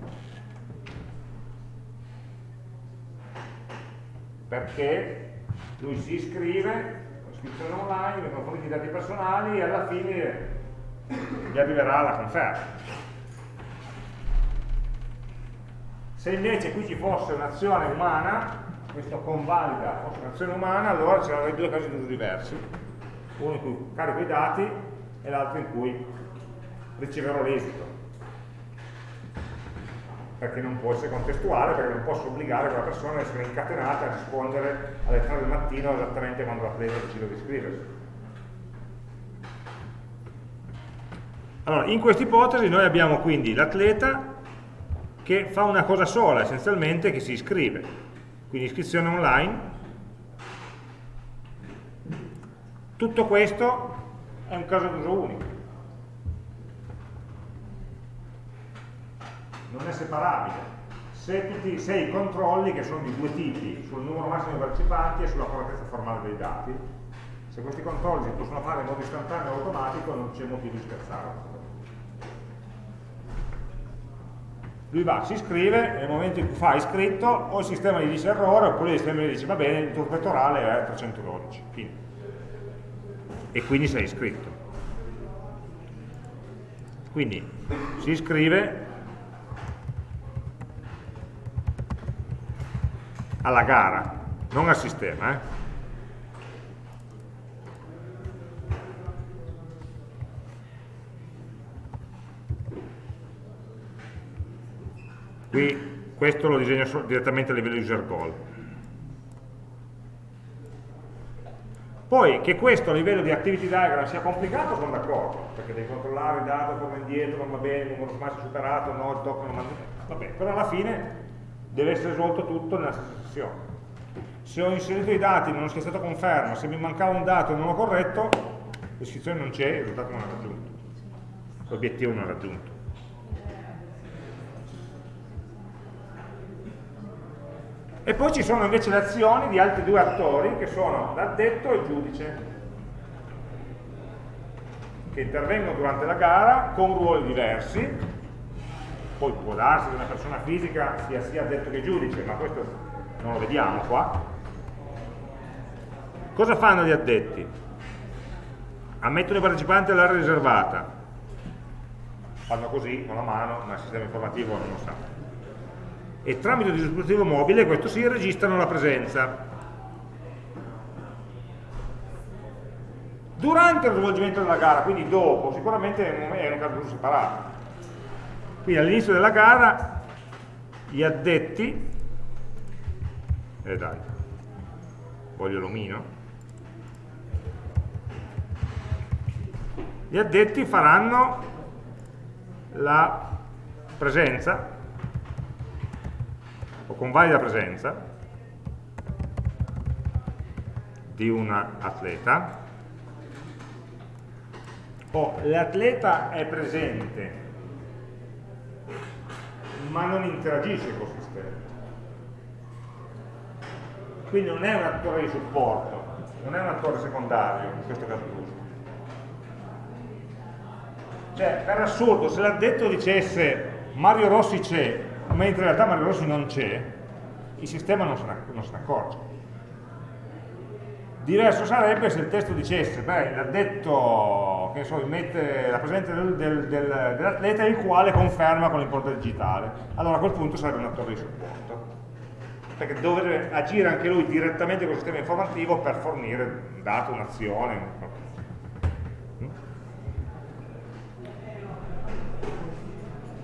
Perché lui si iscrive iscrizione online, vengono forniti i dati personali e alla fine gli arriverà la conferma. Se invece qui ci fosse un'azione umana, questo convalida fosse un'azione umana, allora c'erano due casi di uso diversi, uno in cui carico i dati e l'altro in cui riceverò l'esito perché non può essere contestuale, perché non posso obbligare quella persona a essere incatenata a rispondere alle 3 del mattino esattamente quando l'atleta decide di iscriversi. Allora, in questa ipotesi noi abbiamo quindi l'atleta che fa una cosa sola, essenzialmente, che si iscrive. Quindi iscrizione online. Tutto questo è un caso d'uso unico. Non è separabile. Se, tutti, se i controlli, che sono di due tipi, sul numero massimo di partecipanti e sulla correttezza formale dei dati, se questi controlli si possono fare in modo istantaneo e automatico non c'è motivo di scherzare. lui va, si iscrive, nel momento in cui fa iscritto, o il sistema gli dice errore, oppure il sistema gli dice va bene, il tuo pettorale è 312, fine. E quindi sei iscritto. Quindi si iscrive alla gara, non al sistema. Eh? Qui questo lo disegno direttamente a livello user goal. Poi che questo a livello di activity diagram sia complicato sono d'accordo, perché devi controllare il dato, come indietro, non va bene, numero massimo superato, no, il doc non va bene, però alla fine deve essere svolto tutto nella stessa sessione. Se ho inserito i dati e non è stato conferma, se mi mancava un dato e non l'ho corretto, l'iscrizione non c'è, il risultato non è raggiunto, l'obiettivo non è raggiunto. E poi ci sono invece le azioni di altri due attori che sono l'addetto e il giudice, che intervengono durante la gara con ruoli diversi, poi può darsi che una persona fisica sia sia addetto che giudice, ma questo non lo vediamo qua. Cosa fanno gli addetti? Ammettono i partecipanti all'area riservata, fanno così con la mano, ma il sistema informativo non lo sa e tramite il dispositivo mobile, questo sì, registrano la presenza. Durante lo svolgimento della gara, quindi dopo, sicuramente è un caso separato. Quindi all'inizio della gara gli addetti, e eh dai, voglio l'omino, gli addetti faranno la presenza o con valida presenza di un atleta. O l'atleta è presente ma non interagisce col sistema quindi non è un attore di supporto non è un attore secondario in questo caso d'uso cioè per assurdo se l'addetto dicesse Mario Rossi c'è mentre in realtà Mario Rossi non c'è, il sistema non se, ne, accorge. Diverso sarebbe se il testo dicesse, beh, l'addetto, che so, mette la presenza del, del, del, dell'atleta il quale conferma con l'impronta digitale. Allora a quel punto sarebbe un attore di supporto. Perché dovrebbe agire anche lui direttamente con il sistema informativo per fornire un dato, un'azione,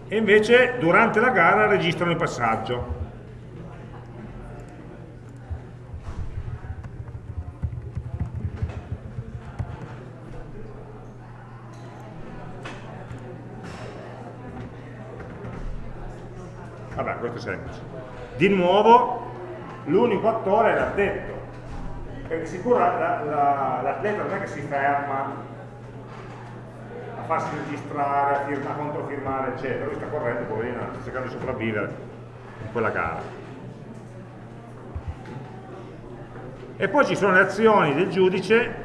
e invece durante la gara registrano il passaggio. Vabbè, questo è semplice. Di nuovo, l'unico attore è l'addetto, perché sicuro l'atleta la, la, non è che si ferma farsi registrare, a, firma, a controfirmare, eccetera. Lui sta correndo, poverino, sta cercando di sopravvivere in quella gara. E poi ci sono le azioni del giudice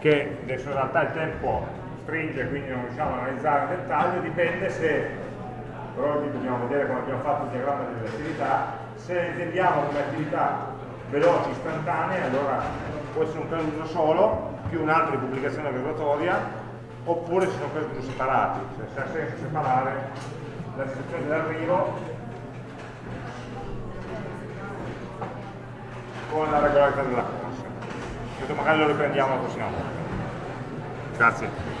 che adesso in realtà il tempo stringe, quindi non riusciamo a analizzare in dettaglio, dipende se, però oggi dobbiamo vedere come abbiamo fatto il diagramma delle attività, se intendiamo come attività veloci, istantanee, allora può essere un caso d'uso solo, più un altro di pubblicazione graduatoria, oppure ci sono casi d'uso separati, cioè se ha senso separare la situazione dell'arrivo con la regolarità della corsa. Questo magari lo riprendiamo la prossima volta. Grazie.